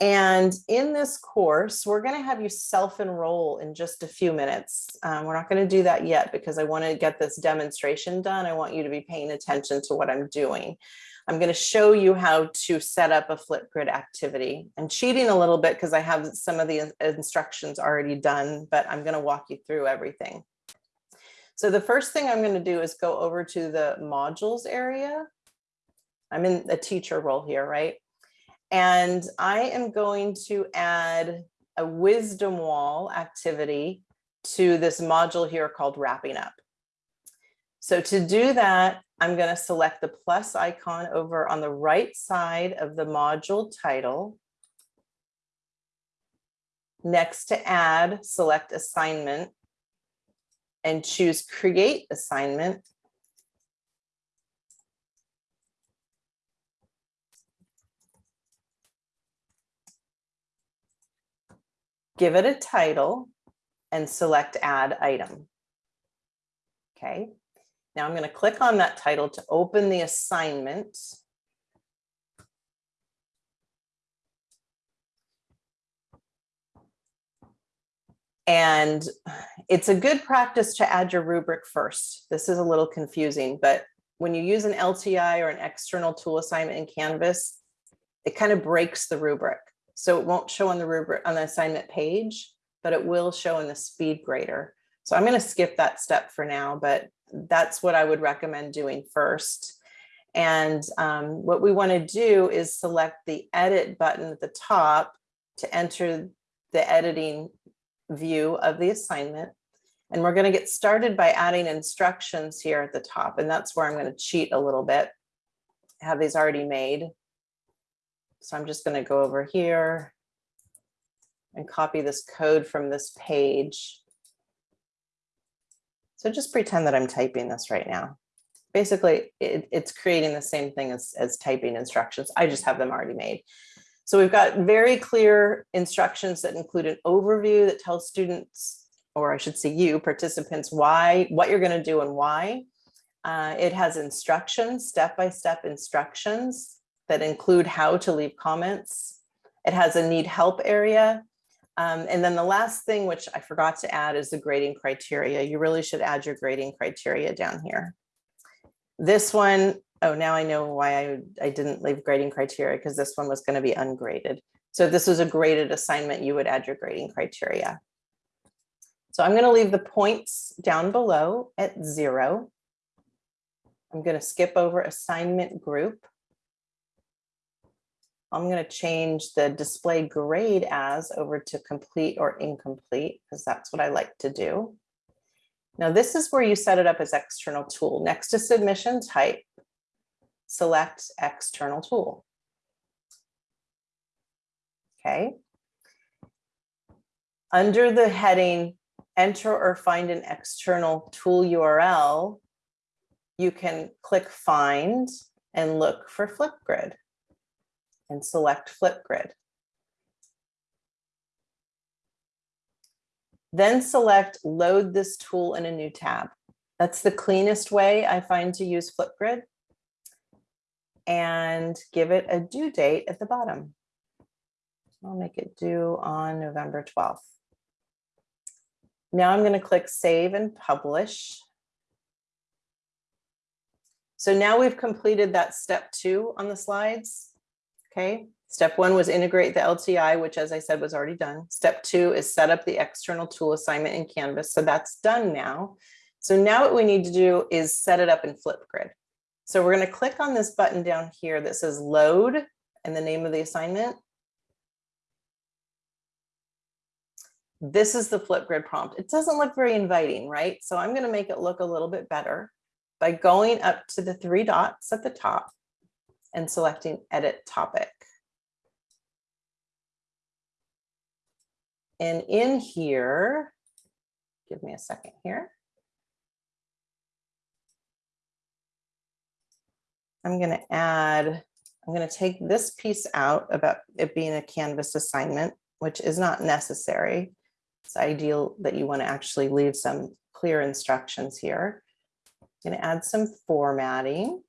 And in this course, we're going to have you self-enroll in just a few minutes. Um, we're not going to do that yet because I want to get this demonstration done. I want you to be paying attention to what I'm doing. I'm going to show you how to set up a Flipgrid activity. I'm cheating a little bit because I have some of the instructions already done, but I'm going to walk you through everything. So the first thing I'm going to do is go over to the modules area. I'm in the teacher role here, right? And I am going to add a wisdom wall activity to this module here called wrapping up. So to do that, I'm going to select the plus icon over on the right side of the module title. Next to add, select assignment and choose create assignment. Give it a title and select add item. Okay, now I'm going to click on that title to open the assignment. And it's a good practice to add your rubric first. This is a little confusing, but when you use an LTI or an external tool assignment in Canvas, it kind of breaks the rubric. So it won't show on the rubric on the assignment page, but it will show in the speed grader. So I'm going to skip that step for now, but that's what I would recommend doing first. And um, what we want to do is select the edit button at the top to enter the editing view of the assignment. And we're going to get started by adding instructions here at the top. And that's where I'm going to cheat a little bit. I have these already made. So I'm just going to go over here and copy this code from this page. So just pretend that I'm typing this right now. Basically, it, it's creating the same thing as, as typing instructions. I just have them already made. So we've got very clear instructions that include an overview that tells students, or I should say you, participants, why, what you're going to do and why. Uh, it has instructions, step-by-step -step instructions that include how to leave comments. It has a need help area. Um, and then the last thing, which I forgot to add is the grading criteria. You really should add your grading criteria down here. This one, oh, now I know why I, I didn't leave grading criteria because this one was going to be ungraded. So if this was a graded assignment, you would add your grading criteria. So I'm going to leave the points down below at zero. I'm going to skip over assignment group. I'm going to change the display grade as over to complete or incomplete because that's what I like to do. Now this is where you set it up as external tool. Next to submission type, select external tool. Okay. Under the heading, enter or find an external tool URL, you can click find and look for Flipgrid and select Flipgrid. Then select load this tool in a new tab. That's the cleanest way I find to use Flipgrid. And give it a due date at the bottom. I'll make it due on November 12th. Now I'm going to click save and publish. So now we've completed that step two on the slides. Okay, step one was integrate the LTI, which as I said was already done. Step two is set up the external tool assignment in Canvas. So that's done now. So now what we need to do is set it up in Flipgrid. So we're going to click on this button down here that says load and the name of the assignment. This is the Flipgrid prompt. It doesn't look very inviting, right? So I'm going to make it look a little bit better by going up to the three dots at the top and selecting edit topic. And in here, give me a second here. I'm going to add, I'm going to take this piece out about it being a Canvas assignment, which is not necessary. It's ideal that you want to actually leave some clear instructions here. I'm going to add some formatting.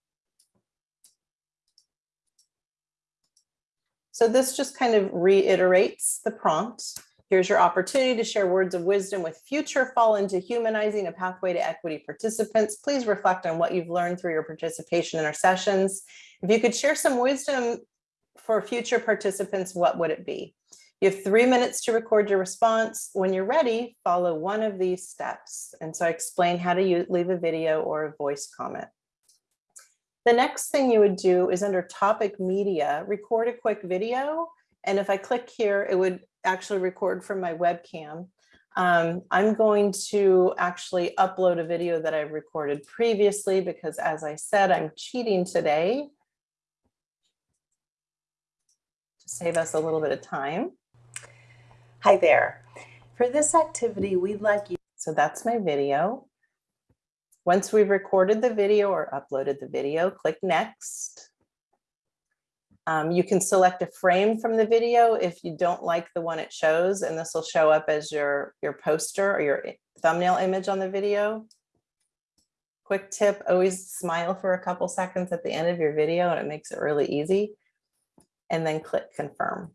So this just kind of reiterates the prompt. Here's your opportunity to share words of wisdom with future fall into humanizing a pathway to equity participants. Please reflect on what you've learned through your participation in our sessions. If you could share some wisdom for future participants, what would it be? You have three minutes to record your response. When you're ready, follow one of these steps. And so I explain how to use, leave a video or a voice comment. The next thing you would do is under topic media, record a quick video. And if I click here, it would actually record from my webcam. Um, I'm going to actually upload a video that I've recorded previously because as I said, I'm cheating today. To save us a little bit of time. Hi there. For this activity, we'd like you So that's my video. Once we've recorded the video or uploaded the video, click next. Um, you can select a frame from the video if you don't like the one it shows, and this will show up as your, your poster or your thumbnail image on the video. Quick tip, always smile for a couple seconds at the end of your video and it makes it really easy. And then click confirm.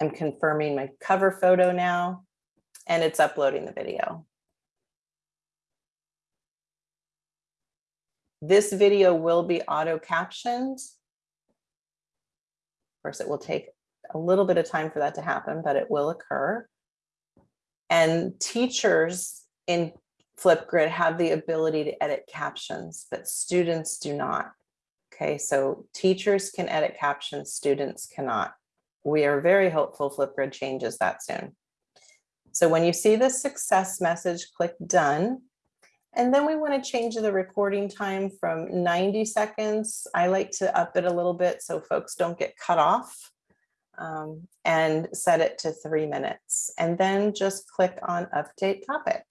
I'm confirming my cover photo now, and it's uploading the video. This video will be auto captioned. Of course, it will take a little bit of time for that to happen, but it will occur. And teachers in Flipgrid have the ability to edit captions, but students do not. Okay, so teachers can edit captions, students cannot. We are very hopeful Flipgrid changes that soon. So when you see the success message, click done. And then we want to change the recording time from 90 seconds. I like to up it a little bit so folks don't get cut off. um, and set it to three minutes. And then just click on update topic.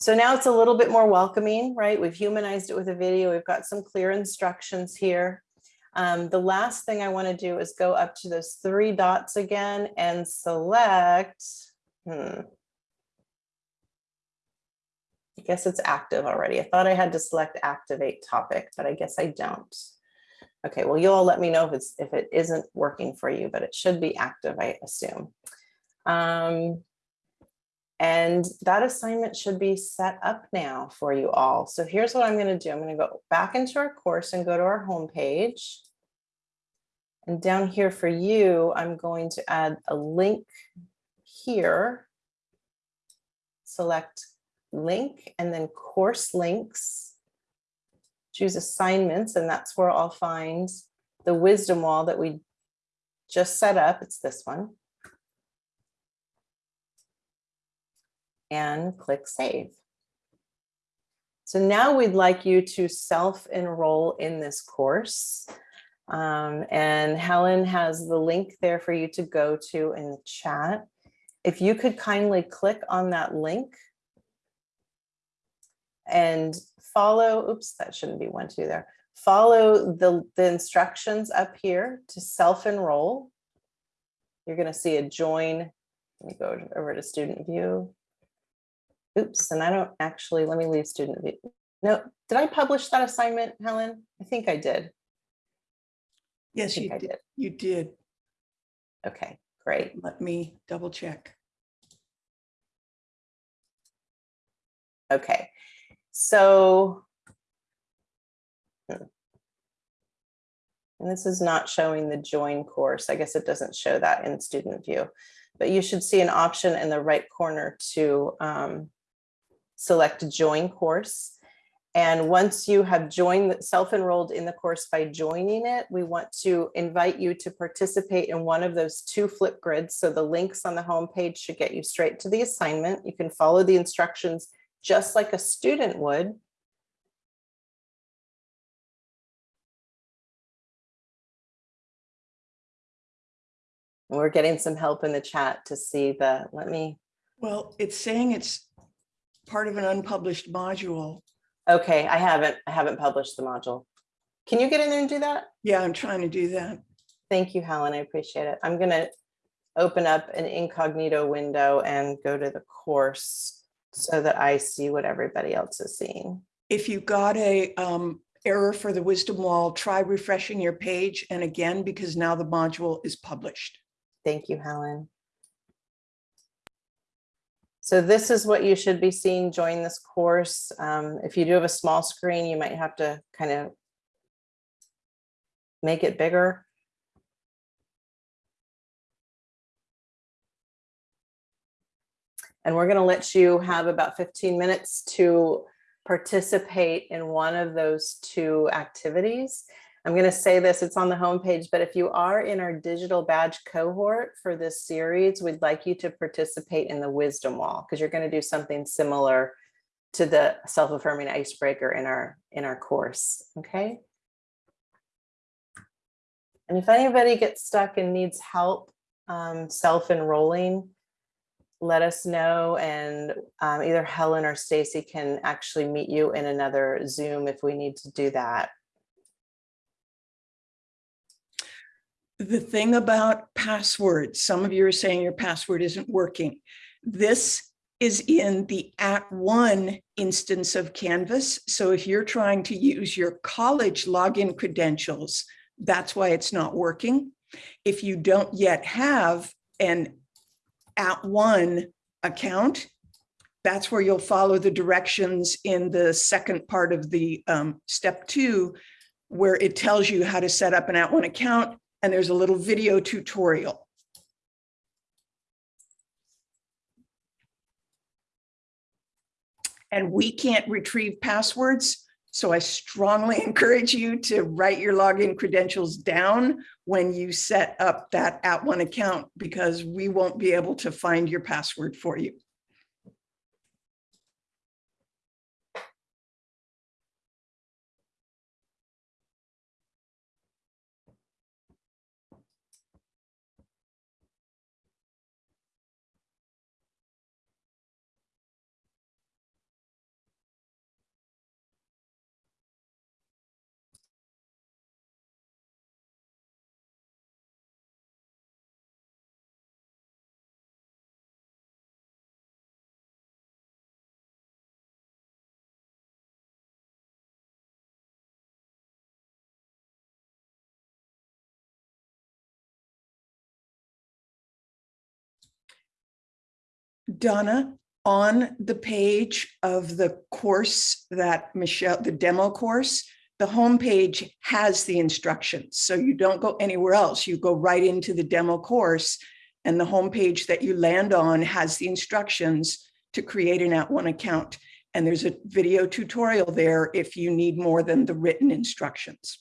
So now it's a little bit more welcoming, right? We've humanized it with a video. We've got some clear instructions here. Um, the last thing I want to do is go up to those three dots again and select. Hmm. I guess it's active already. I thought I had to select activate topic, but I guess I don't. Okay, well, you all let me know if it's if it isn't working for you, but it should be active, I assume. Um, and that assignment should be set up now for you all. So here's what I'm going to do. I'm going to go back into our course and go to our homepage. And down here for you, I'm going to add a link here. Select link and then course links. Choose assignments, and that's where I'll find the wisdom wall that we just set up. It's this one. And click save. So now we'd like you to self-enroll in this course. Um, and Helen has the link there for you to go to in the chat. If you could kindly click on that link and follow, oops, that shouldn't be one, two there. Follow the, the instructions up here to self-enroll. You're gonna see a join. Let me go over to student view. Oops, and I don't actually, let me leave student view. No, did I publish that assignment, Helen? I think I did. I Yes, you I did. did. You did. Okay, great. Let me double check. Okay, so. hmm. And this is not showing the join course. I guess it doesn't show that in student view. But you should see an option in the right corner to um, select join course. And once you have joined, self-enrolled in the course by joining it, we want to invite you to participate in one of those two flip grids. So the links on the homepage should get you straight to the assignment. You can follow the instructions just like a student would. We're getting some help in the chat to see the, let me, Well, it's saying it's part of an unpublished module. okay, I haven't, I haven't published the module. Can you get in there and do that? Yeah, I'm trying to do that. Thank you, Helen. I appreciate it. I'm gonna open up an incognito window and go to the course so that I see what everybody else is seeing. If you got a um, error for the wisdom wall, try refreshing your page and again, because now the module is published. Thank you, Helen. So this is what you should be seeing, join this course. Um, if you do have a small screen, you might have to kind of make it bigger. And we're gonna let you have about 15 minutes to participate in one of those two activities. I'm going to say this, it's on the homepage, but if you are in our digital badge cohort for this series, we'd like you to participate in the wisdom wall because you're going to do something similar to the self-affirming icebreaker in our in our course. Okay. And if anybody gets stuck and needs help um, self-enrolling, let us know and um, either Helen or Stacy can actually meet you in another Zoom if we need to do that. The thing about passwords, some of you are saying your password isn't working. This is in the at one instance of Canvas. So if you're trying to use your college login credentials, that's why it's not working. If you don't yet have an at one account, that's where you'll follow the directions in the second part of the um, step two, where it tells you how to set up an at one account. And there's a little video tutorial. And we can't retrieve passwords. So I strongly encourage you to write your login credentials down when you set up that at one account because we won't be able to find your password for you. Donna, on the page of the course that Michelle, the demo course, the homepage has the instructions. So you don't go anywhere else. You go right into the demo course and the homepage that you land on has the instructions to create an at one account. And there's a video tutorial there if you need more than the written instructions.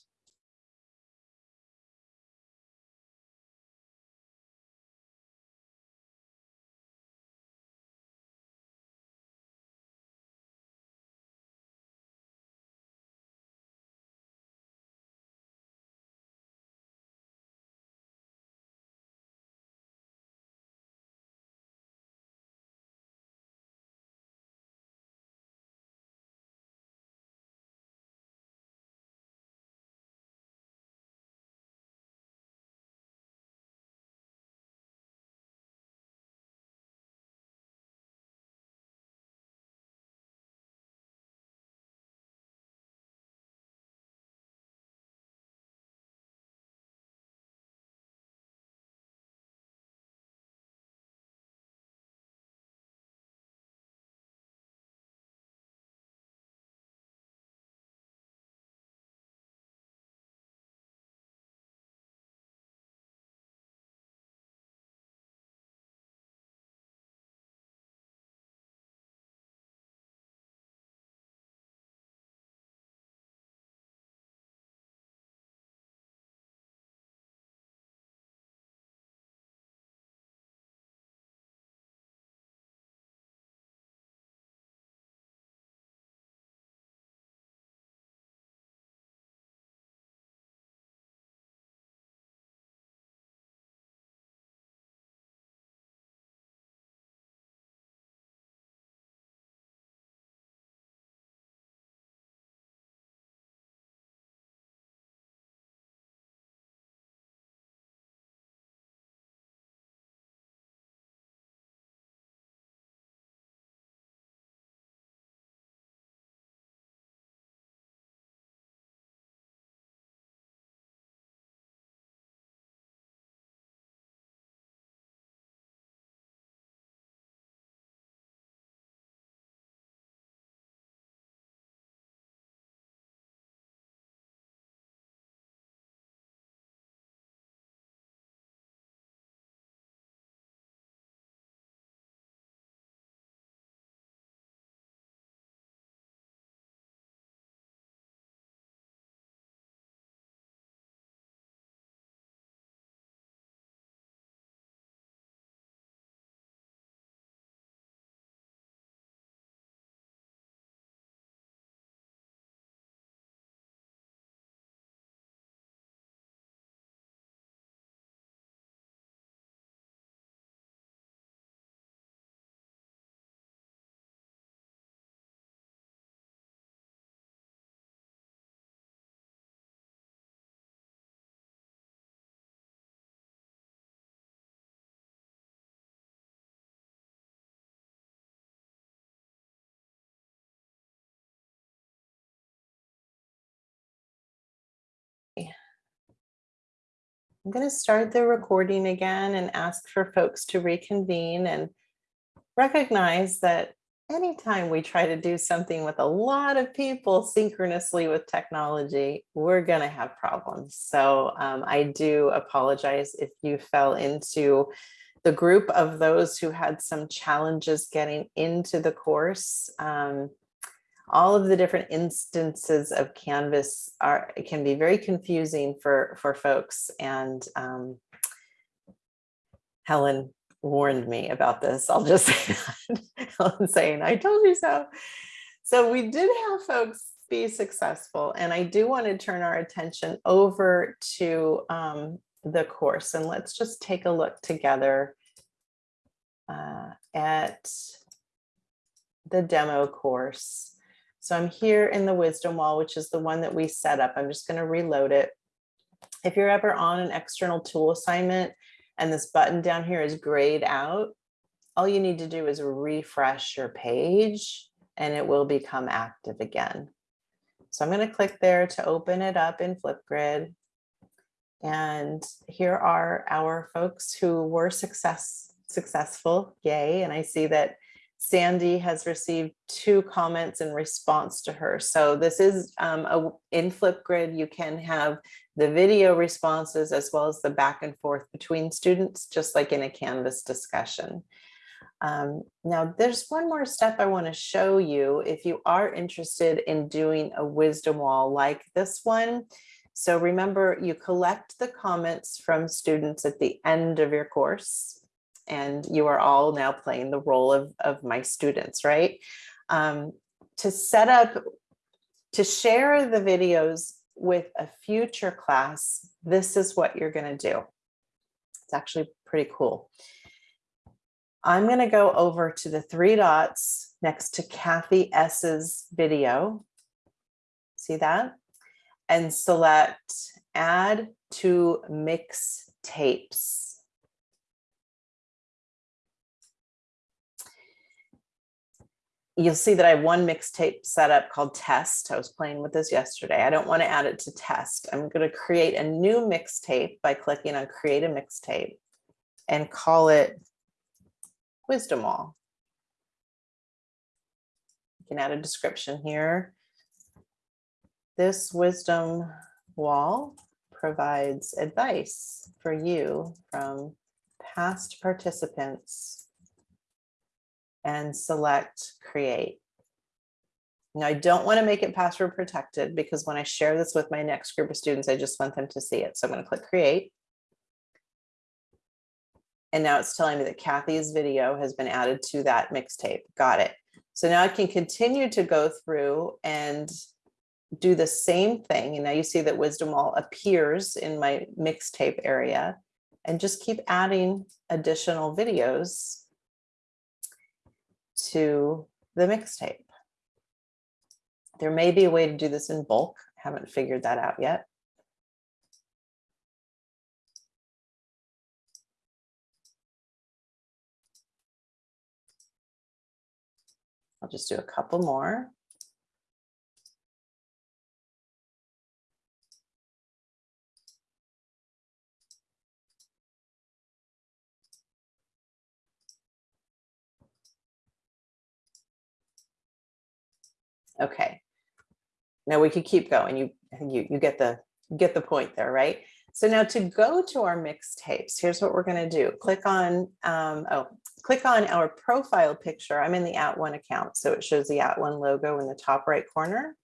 I'm going to start the recording again and ask for folks to reconvene and recognize that anytime we try to do something with a lot of people synchronously with technology, we're going to have problems. So um, I do apologize if you fell into the group of those who had some challenges getting into the course. Um, all of the different instances of Canvas are can be very confusing for for folks and um, Helen warned me about this. I'll just say that. Helen saying, I told you so. So we did have folks be successful and I do want to turn our attention over to um, the course and let's just take a look together uh, at the demo course. So I'm here in the wisdom wall, which is the one that we set up. I'm just going to reload it. If you're ever on an external tool assignment and this button down here is grayed out, all you need to do is refresh your page and it will become active again. So I'm going to click there to open it up in Flipgrid. And here are our folks who were success, successful, yay. And I see that Sandy has received two comments in response to her. So this is um, a, in Flipgrid, you can have the video responses as well as the back and forth between students, just like in a Canvas discussion. Um, now, there's one more step I want to show you if you are interested in doing a wisdom wall like this one. So remember, you collect the comments from students at the end of your course and you are all now playing the role of, of my students, right? Um, to set up, to share the videos with a future class, this is what you're gonna do. It's actually pretty cool. I'm gonna go over to the three dots next to Kathy S's video. See that? And select add to mix tapes. You'll see that I have one mixtape set up called test. I was playing with this yesterday. I don't want to add it to test. I'm going to create a new mixtape by clicking on create a mixtape and call it wisdom wall. You can add a description here. This wisdom wall provides advice for you from past participants and select create. Now I don't want to make it password protected because when I share this with my next group of students, I just want them to see it. So I'm going to click create. And now it's telling me that Kathy's video has been added to that mixtape. Got it. So now I can continue to go through and do the same thing. And now you see that Wisdom Wall appears in my mixtape area and just keep adding additional videos to the mixtape. There may be a way to do this in bulk. Haven't figured that out yet. I'll just do a couple more. Okay. Now we could keep going. You, I think you, you get the, get the point there, right? So now to go to our mixtapes, here's what we're going to do. Click on, um, oh, click on our profile picture. I'm in the At @ONE account, so it shows the At @ONE logo in the top right corner.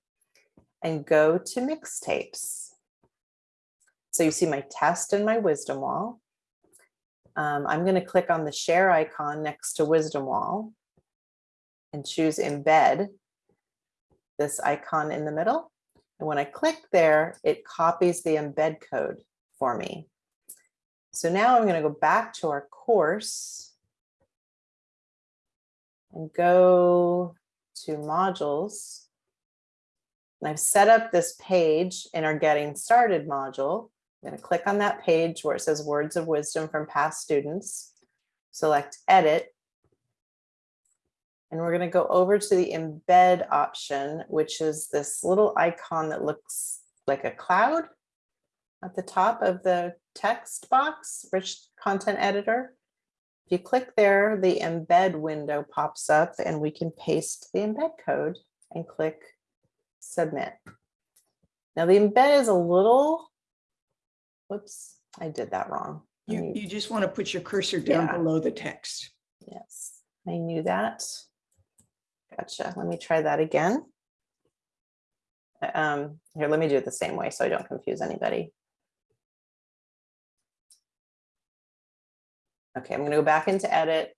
And go to mixtapes. So you see my test and my wisdom wall. Um, I'm going to click on the share icon next to wisdom wall and choose embed this icon in the middle. And when I click there, it copies the embed code for me. So now I'm going to go back to our course and go to modules. And I've set up this page in our getting started module. I'm going to click on that page where it says words of wisdom from past students. Select edit and we're going to go over to the embed option, which is this little icon that looks like a cloud at the top of the text box, rich content editor. If you click there, the embed window pops up and we can paste the embed code and click submit. Now the embed is a little, whoops, I did that wrong. You, you just want to put your cursor down Yeah. below the text. Yes, I knew that. Gotcha. Let me try that again. Uh, Um, here, let me do it the same way so I don't confuse anybody. Okay, I'm gonna go back into edit.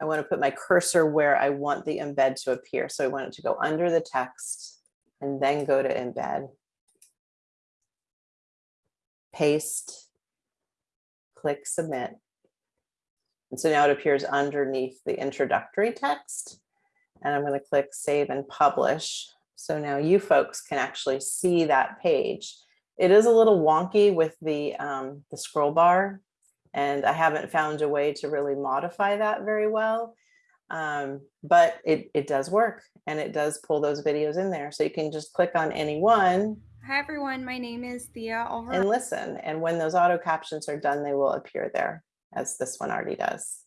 I want to put my cursor where I want the embed to appear. So I want it to go under the text and then go to embed. Paste. Click submit. And so now it appears underneath the introductory text. And I'm going to click save and publish. So now you folks can actually see that page. It is a little wonky with the, um, the scroll bar. And I haven't found a way to really modify that very well. Um, but it, it does work and it does pull those videos in there. So you can just click on any one Hi everyone, my name is Thea and listen. And when those auto captions are done, they will appear there as this one already does.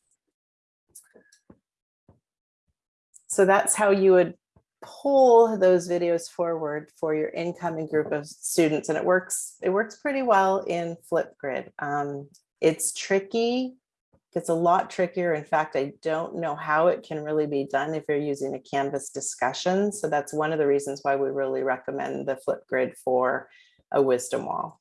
So that's how you would pull those videos forward for your incoming group of students. And it works, it works pretty well in Flipgrid. Um, it's tricky, it's a lot trickier. In fact, I don't know how it can really be done if you're using a Canvas discussion. So that's one of the reasons why we really recommend the Flipgrid for a wisdom wall.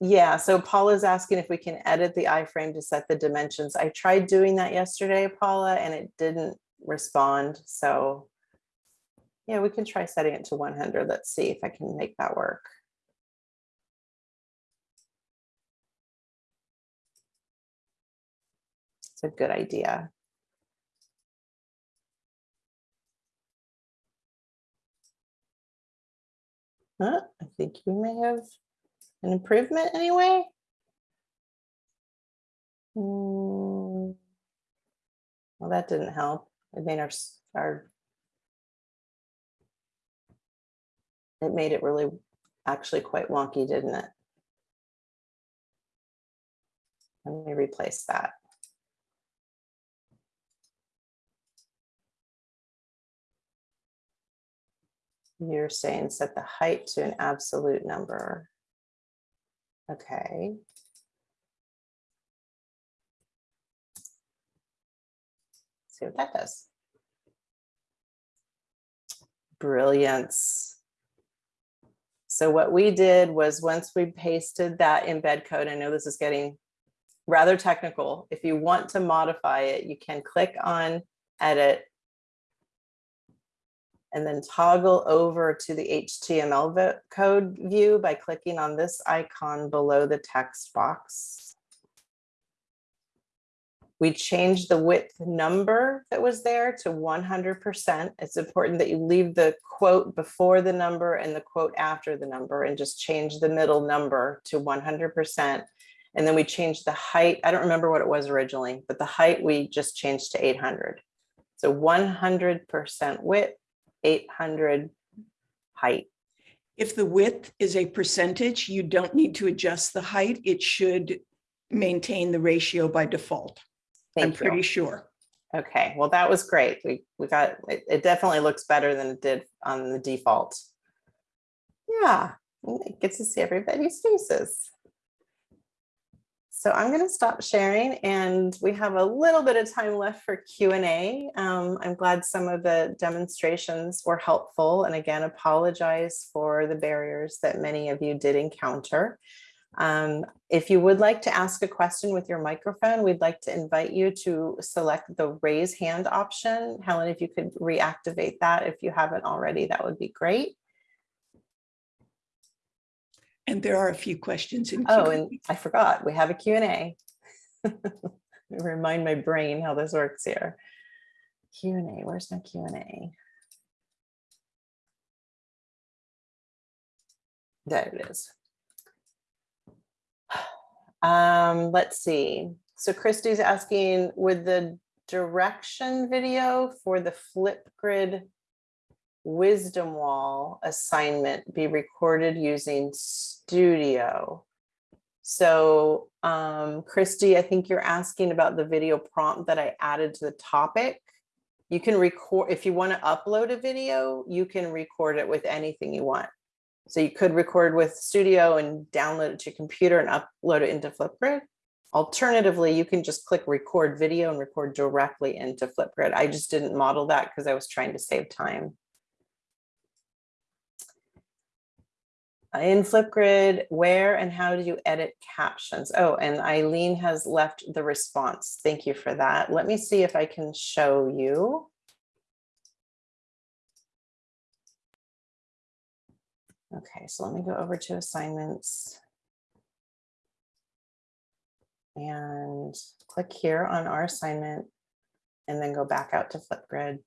Yeah, so Paula's asking if we can edit the iframe to set the dimensions. I tried doing that yesterday, Paula, and it didn't respond. So yeah, we can try setting it to 100. Let's see if I can make that work. It's a good idea. Huh, I think you may have an improvement anyway. Hmm. Well, that didn't help. It made our, our. It made it really, actually quite wonky, didn't it? Let me replace that. You're saying set the height to an absolute number. Okay. See what that does. Brilliance. So what we did was once we pasted that embed code, I know this is getting rather technical. If you want to modify it, you can click on edit and then toggle over to the HTML code view by clicking on this icon below the text box. We change the width number that was there to 100%. It's important that you leave the quote before the number and the quote after the number and just change the middle number to 100%. And then we changed the height. I don't remember what it was originally, but the height we just changed to 800. So 100% width, 800 height. If the width is a percentage, you don't need to adjust the height. It should maintain the ratio by default. I'm Thank pretty sure. Okay, well, that was great. We, we got, it, it definitely looks better than it did on the default. Yeah, it gets to see everybody's faces. So I'm going to stop sharing and we have a little bit of time left for Q and A. Um, I'm glad some of the demonstrations were helpful and again, apologize for the barriers that many of you did encounter. Um, if you would like to ask a question with your microphone, we'd like to invite you to select the raise hand option. Helen, if you could reactivate that if you haven't already, that would be great. And there are a few questions in. Oh, Q&A. and I forgot, we have a Q and A. Remind my brain how this works here. Q and A, where's my Q and A? There it is. Um, let's see. So Christy's asking, would the direction video for the Flipgrid wisdom wall assignment be recorded using studio. So um, Christy, I think you're asking about the video prompt that I added to the topic. You can record, if you want to upload a video, you can record it with anything you want. So you could record with Studio and download it to your computer and upload it into Flipgrid. Alternatively, you can just click record video and record directly into Flipgrid. I just didn't model that because I was trying to save time. In Flipgrid, where and how do you edit captions? Oh, and Eileen has left the response. Thank you for that. Let me see if I can show you. Okay, so let me go over to assignments. And click here on our assignment and then go back out to Flipgrid.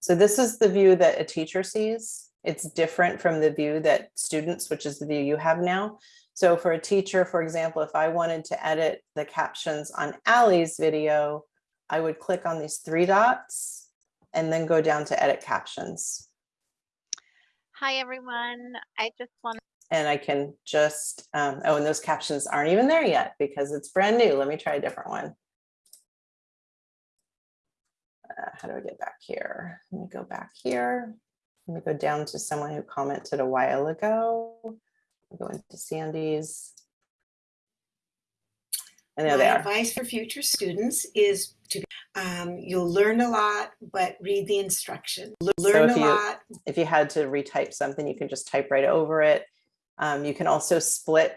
So this is the view that a teacher sees. It's different from the view that students, which is the view you have now. So for a teacher, for example, if I wanted to edit the captions on Allie's video, I would click on these three dots and then go down to edit captions. Hi, everyone. I just want And I can just, um, oh, and those captions aren't even there yet because it's brand new. Let me try a different one. Uh, how do I get back here? Let me go back here. Let me go down to someone who commented a while ago. Go into Sandy's. And there they My are. advice for future students is to, um, you'll learn a lot, but read the instruction. Learn if a you- lot, If you had to retype something, you can just type right over it. Um, you can also split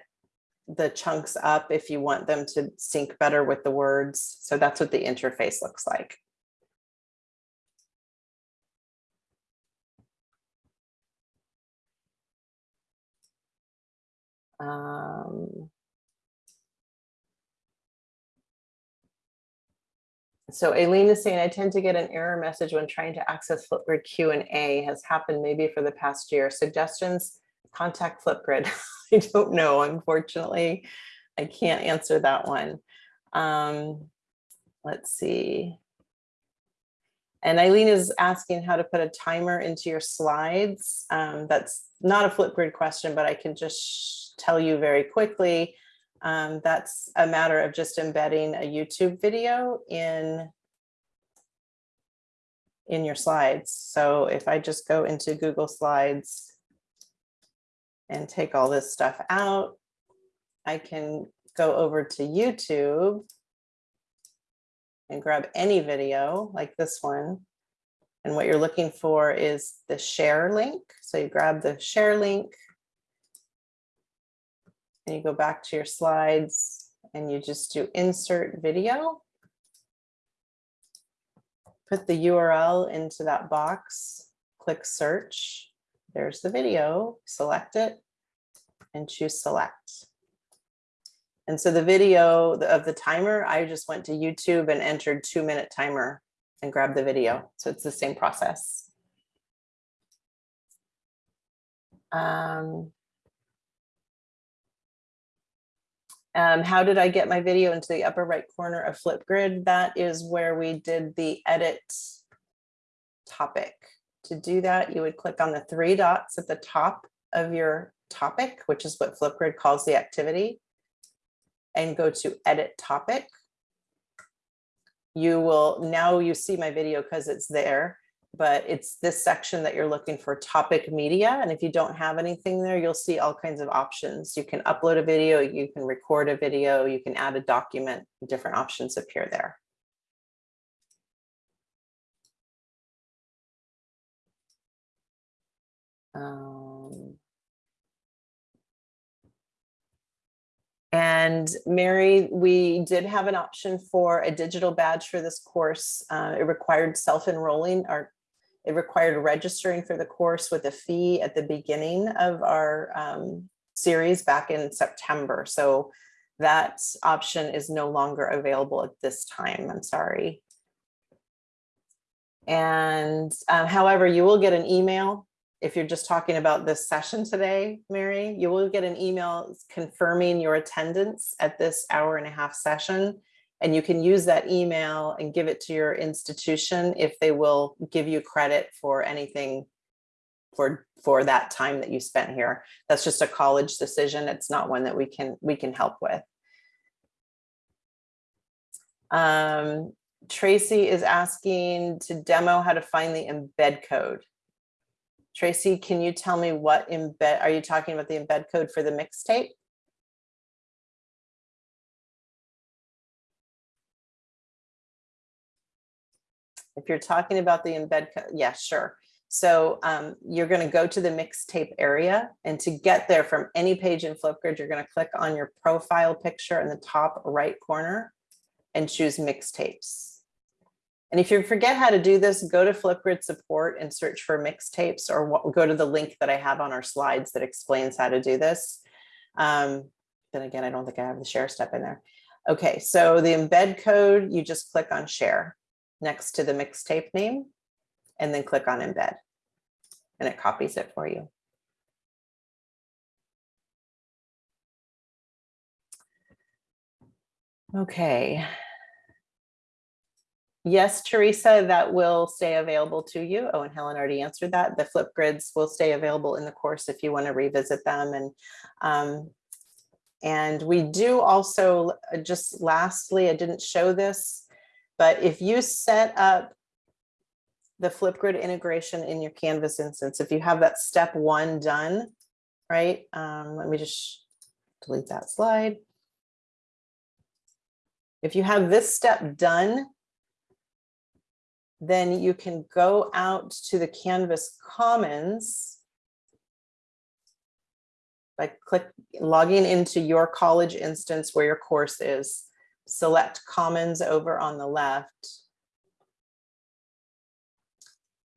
the chunks up if you want them to sync better with the words. So that's what the interface looks like. Um, So Aileen is saying, I tend to get an error message when trying to access Flipgrid Q and A has happened maybe for the past year. Suggestions, contact Flipgrid. I don't know, unfortunately. I can't answer that one. Um, let's see. And Eileen is asking how to put a timer into your slides. Um, that's not a Flipgrid question, but I can just tell you very quickly. Um, that's a matter of just embedding a YouTube video in in your slides. So if I just go into Google Slides and take all this stuff out, I can go over to YouTube and grab any video like this one. And what you're looking for is the share link. So you grab the share link and you go back to your slides and you just do insert video. Put the URL into that box, click search. There's the video, select it and choose select. And so the video of the timer, I just went to YouTube and entered two minute timer and grabbed the video. So it's the same process. Um, Um, how did I get my video into the upper right corner of Flipgrid? That is where we did the edit topic. To do that, you would click on the three dots at the top of your topic, which is what Flipgrid calls the activity, and go to edit topic. You will, now you see my video because it's there but it's this section that you're looking for topic media. And if you don't have anything there, you'll see all kinds of options. You can upload a video, you can record a video, you can add a document, different options appear there. Um, And Mary, we did have an option for a digital badge for this course. Uh, it required self-enrolling or it required registering for the course with a fee at the beginning of our um, series back in September. So that option is no longer available at this time. I'm sorry. And um, however, you will get an email if you're just talking about this session today, Mary, you will get an email confirming your attendance at this hour and a half session. And you can use that email and give it to your institution if they will give you credit for anything for, for that time that you spent here. That's just a college decision. It's not one that we can, we can help with. Um, Tracy is asking to demo how to find the embed code. Tracy, can you tell me what embed, are you talking about the embed code for the mixtape? If you're talking about the embed, yeah, sure. So um, you're going to go to the mixtape area and to get there from any page in Flipgrid, you're going to click on your profile picture in the top right corner and choose mixtapes. And if you forget how to do this, go to Flipgrid support and search for mixtapes or wa- go to the link that I have on our slides that explains how to do this. Um, then again, I don't think I have the share step in there. Okay, so the embed code, you just click on share next to the mixtape name and then click on embed. And it copies it for you. Okay. Yes, Teresa, that will stay available to you. Oh, and Helen already answered that. The Flipgrids will stay available in the course if you want to revisit them and um, and we do also, uh, just lastly, I didn't show this, but if you set up the Flipgrid integration in your Canvas instance, if you have that step one done, right? Um, let me just delete that slide. If you have this step done, then you can go out to the Canvas Commons by click logging into your college instance where your course is. Select Commons over on the left.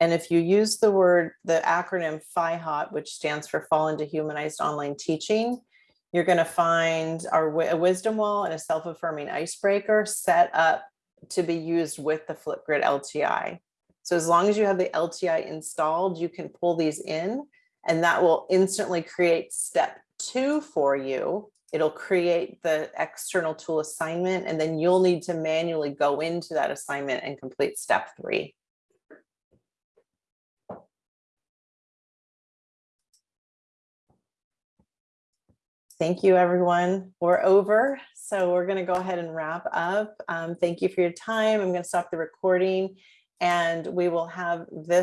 And if you use the word, the acronym FIHOT, which stands for Fall into Humanized Online Teaching, you're going to find our a wisdom wall and a self-affirming icebreaker set up to be used with the Flipgrid LTI. So as long as you have the LTI installed, you can pull these in and that will instantly create step two for you. It'll create the external tool assignment and then you'll need to manually go into that assignment and complete step three. Thank you, everyone. We're over. So we're going to go ahead and wrap up. Um, thank you for your time. I'm going to stop the recording and we will have this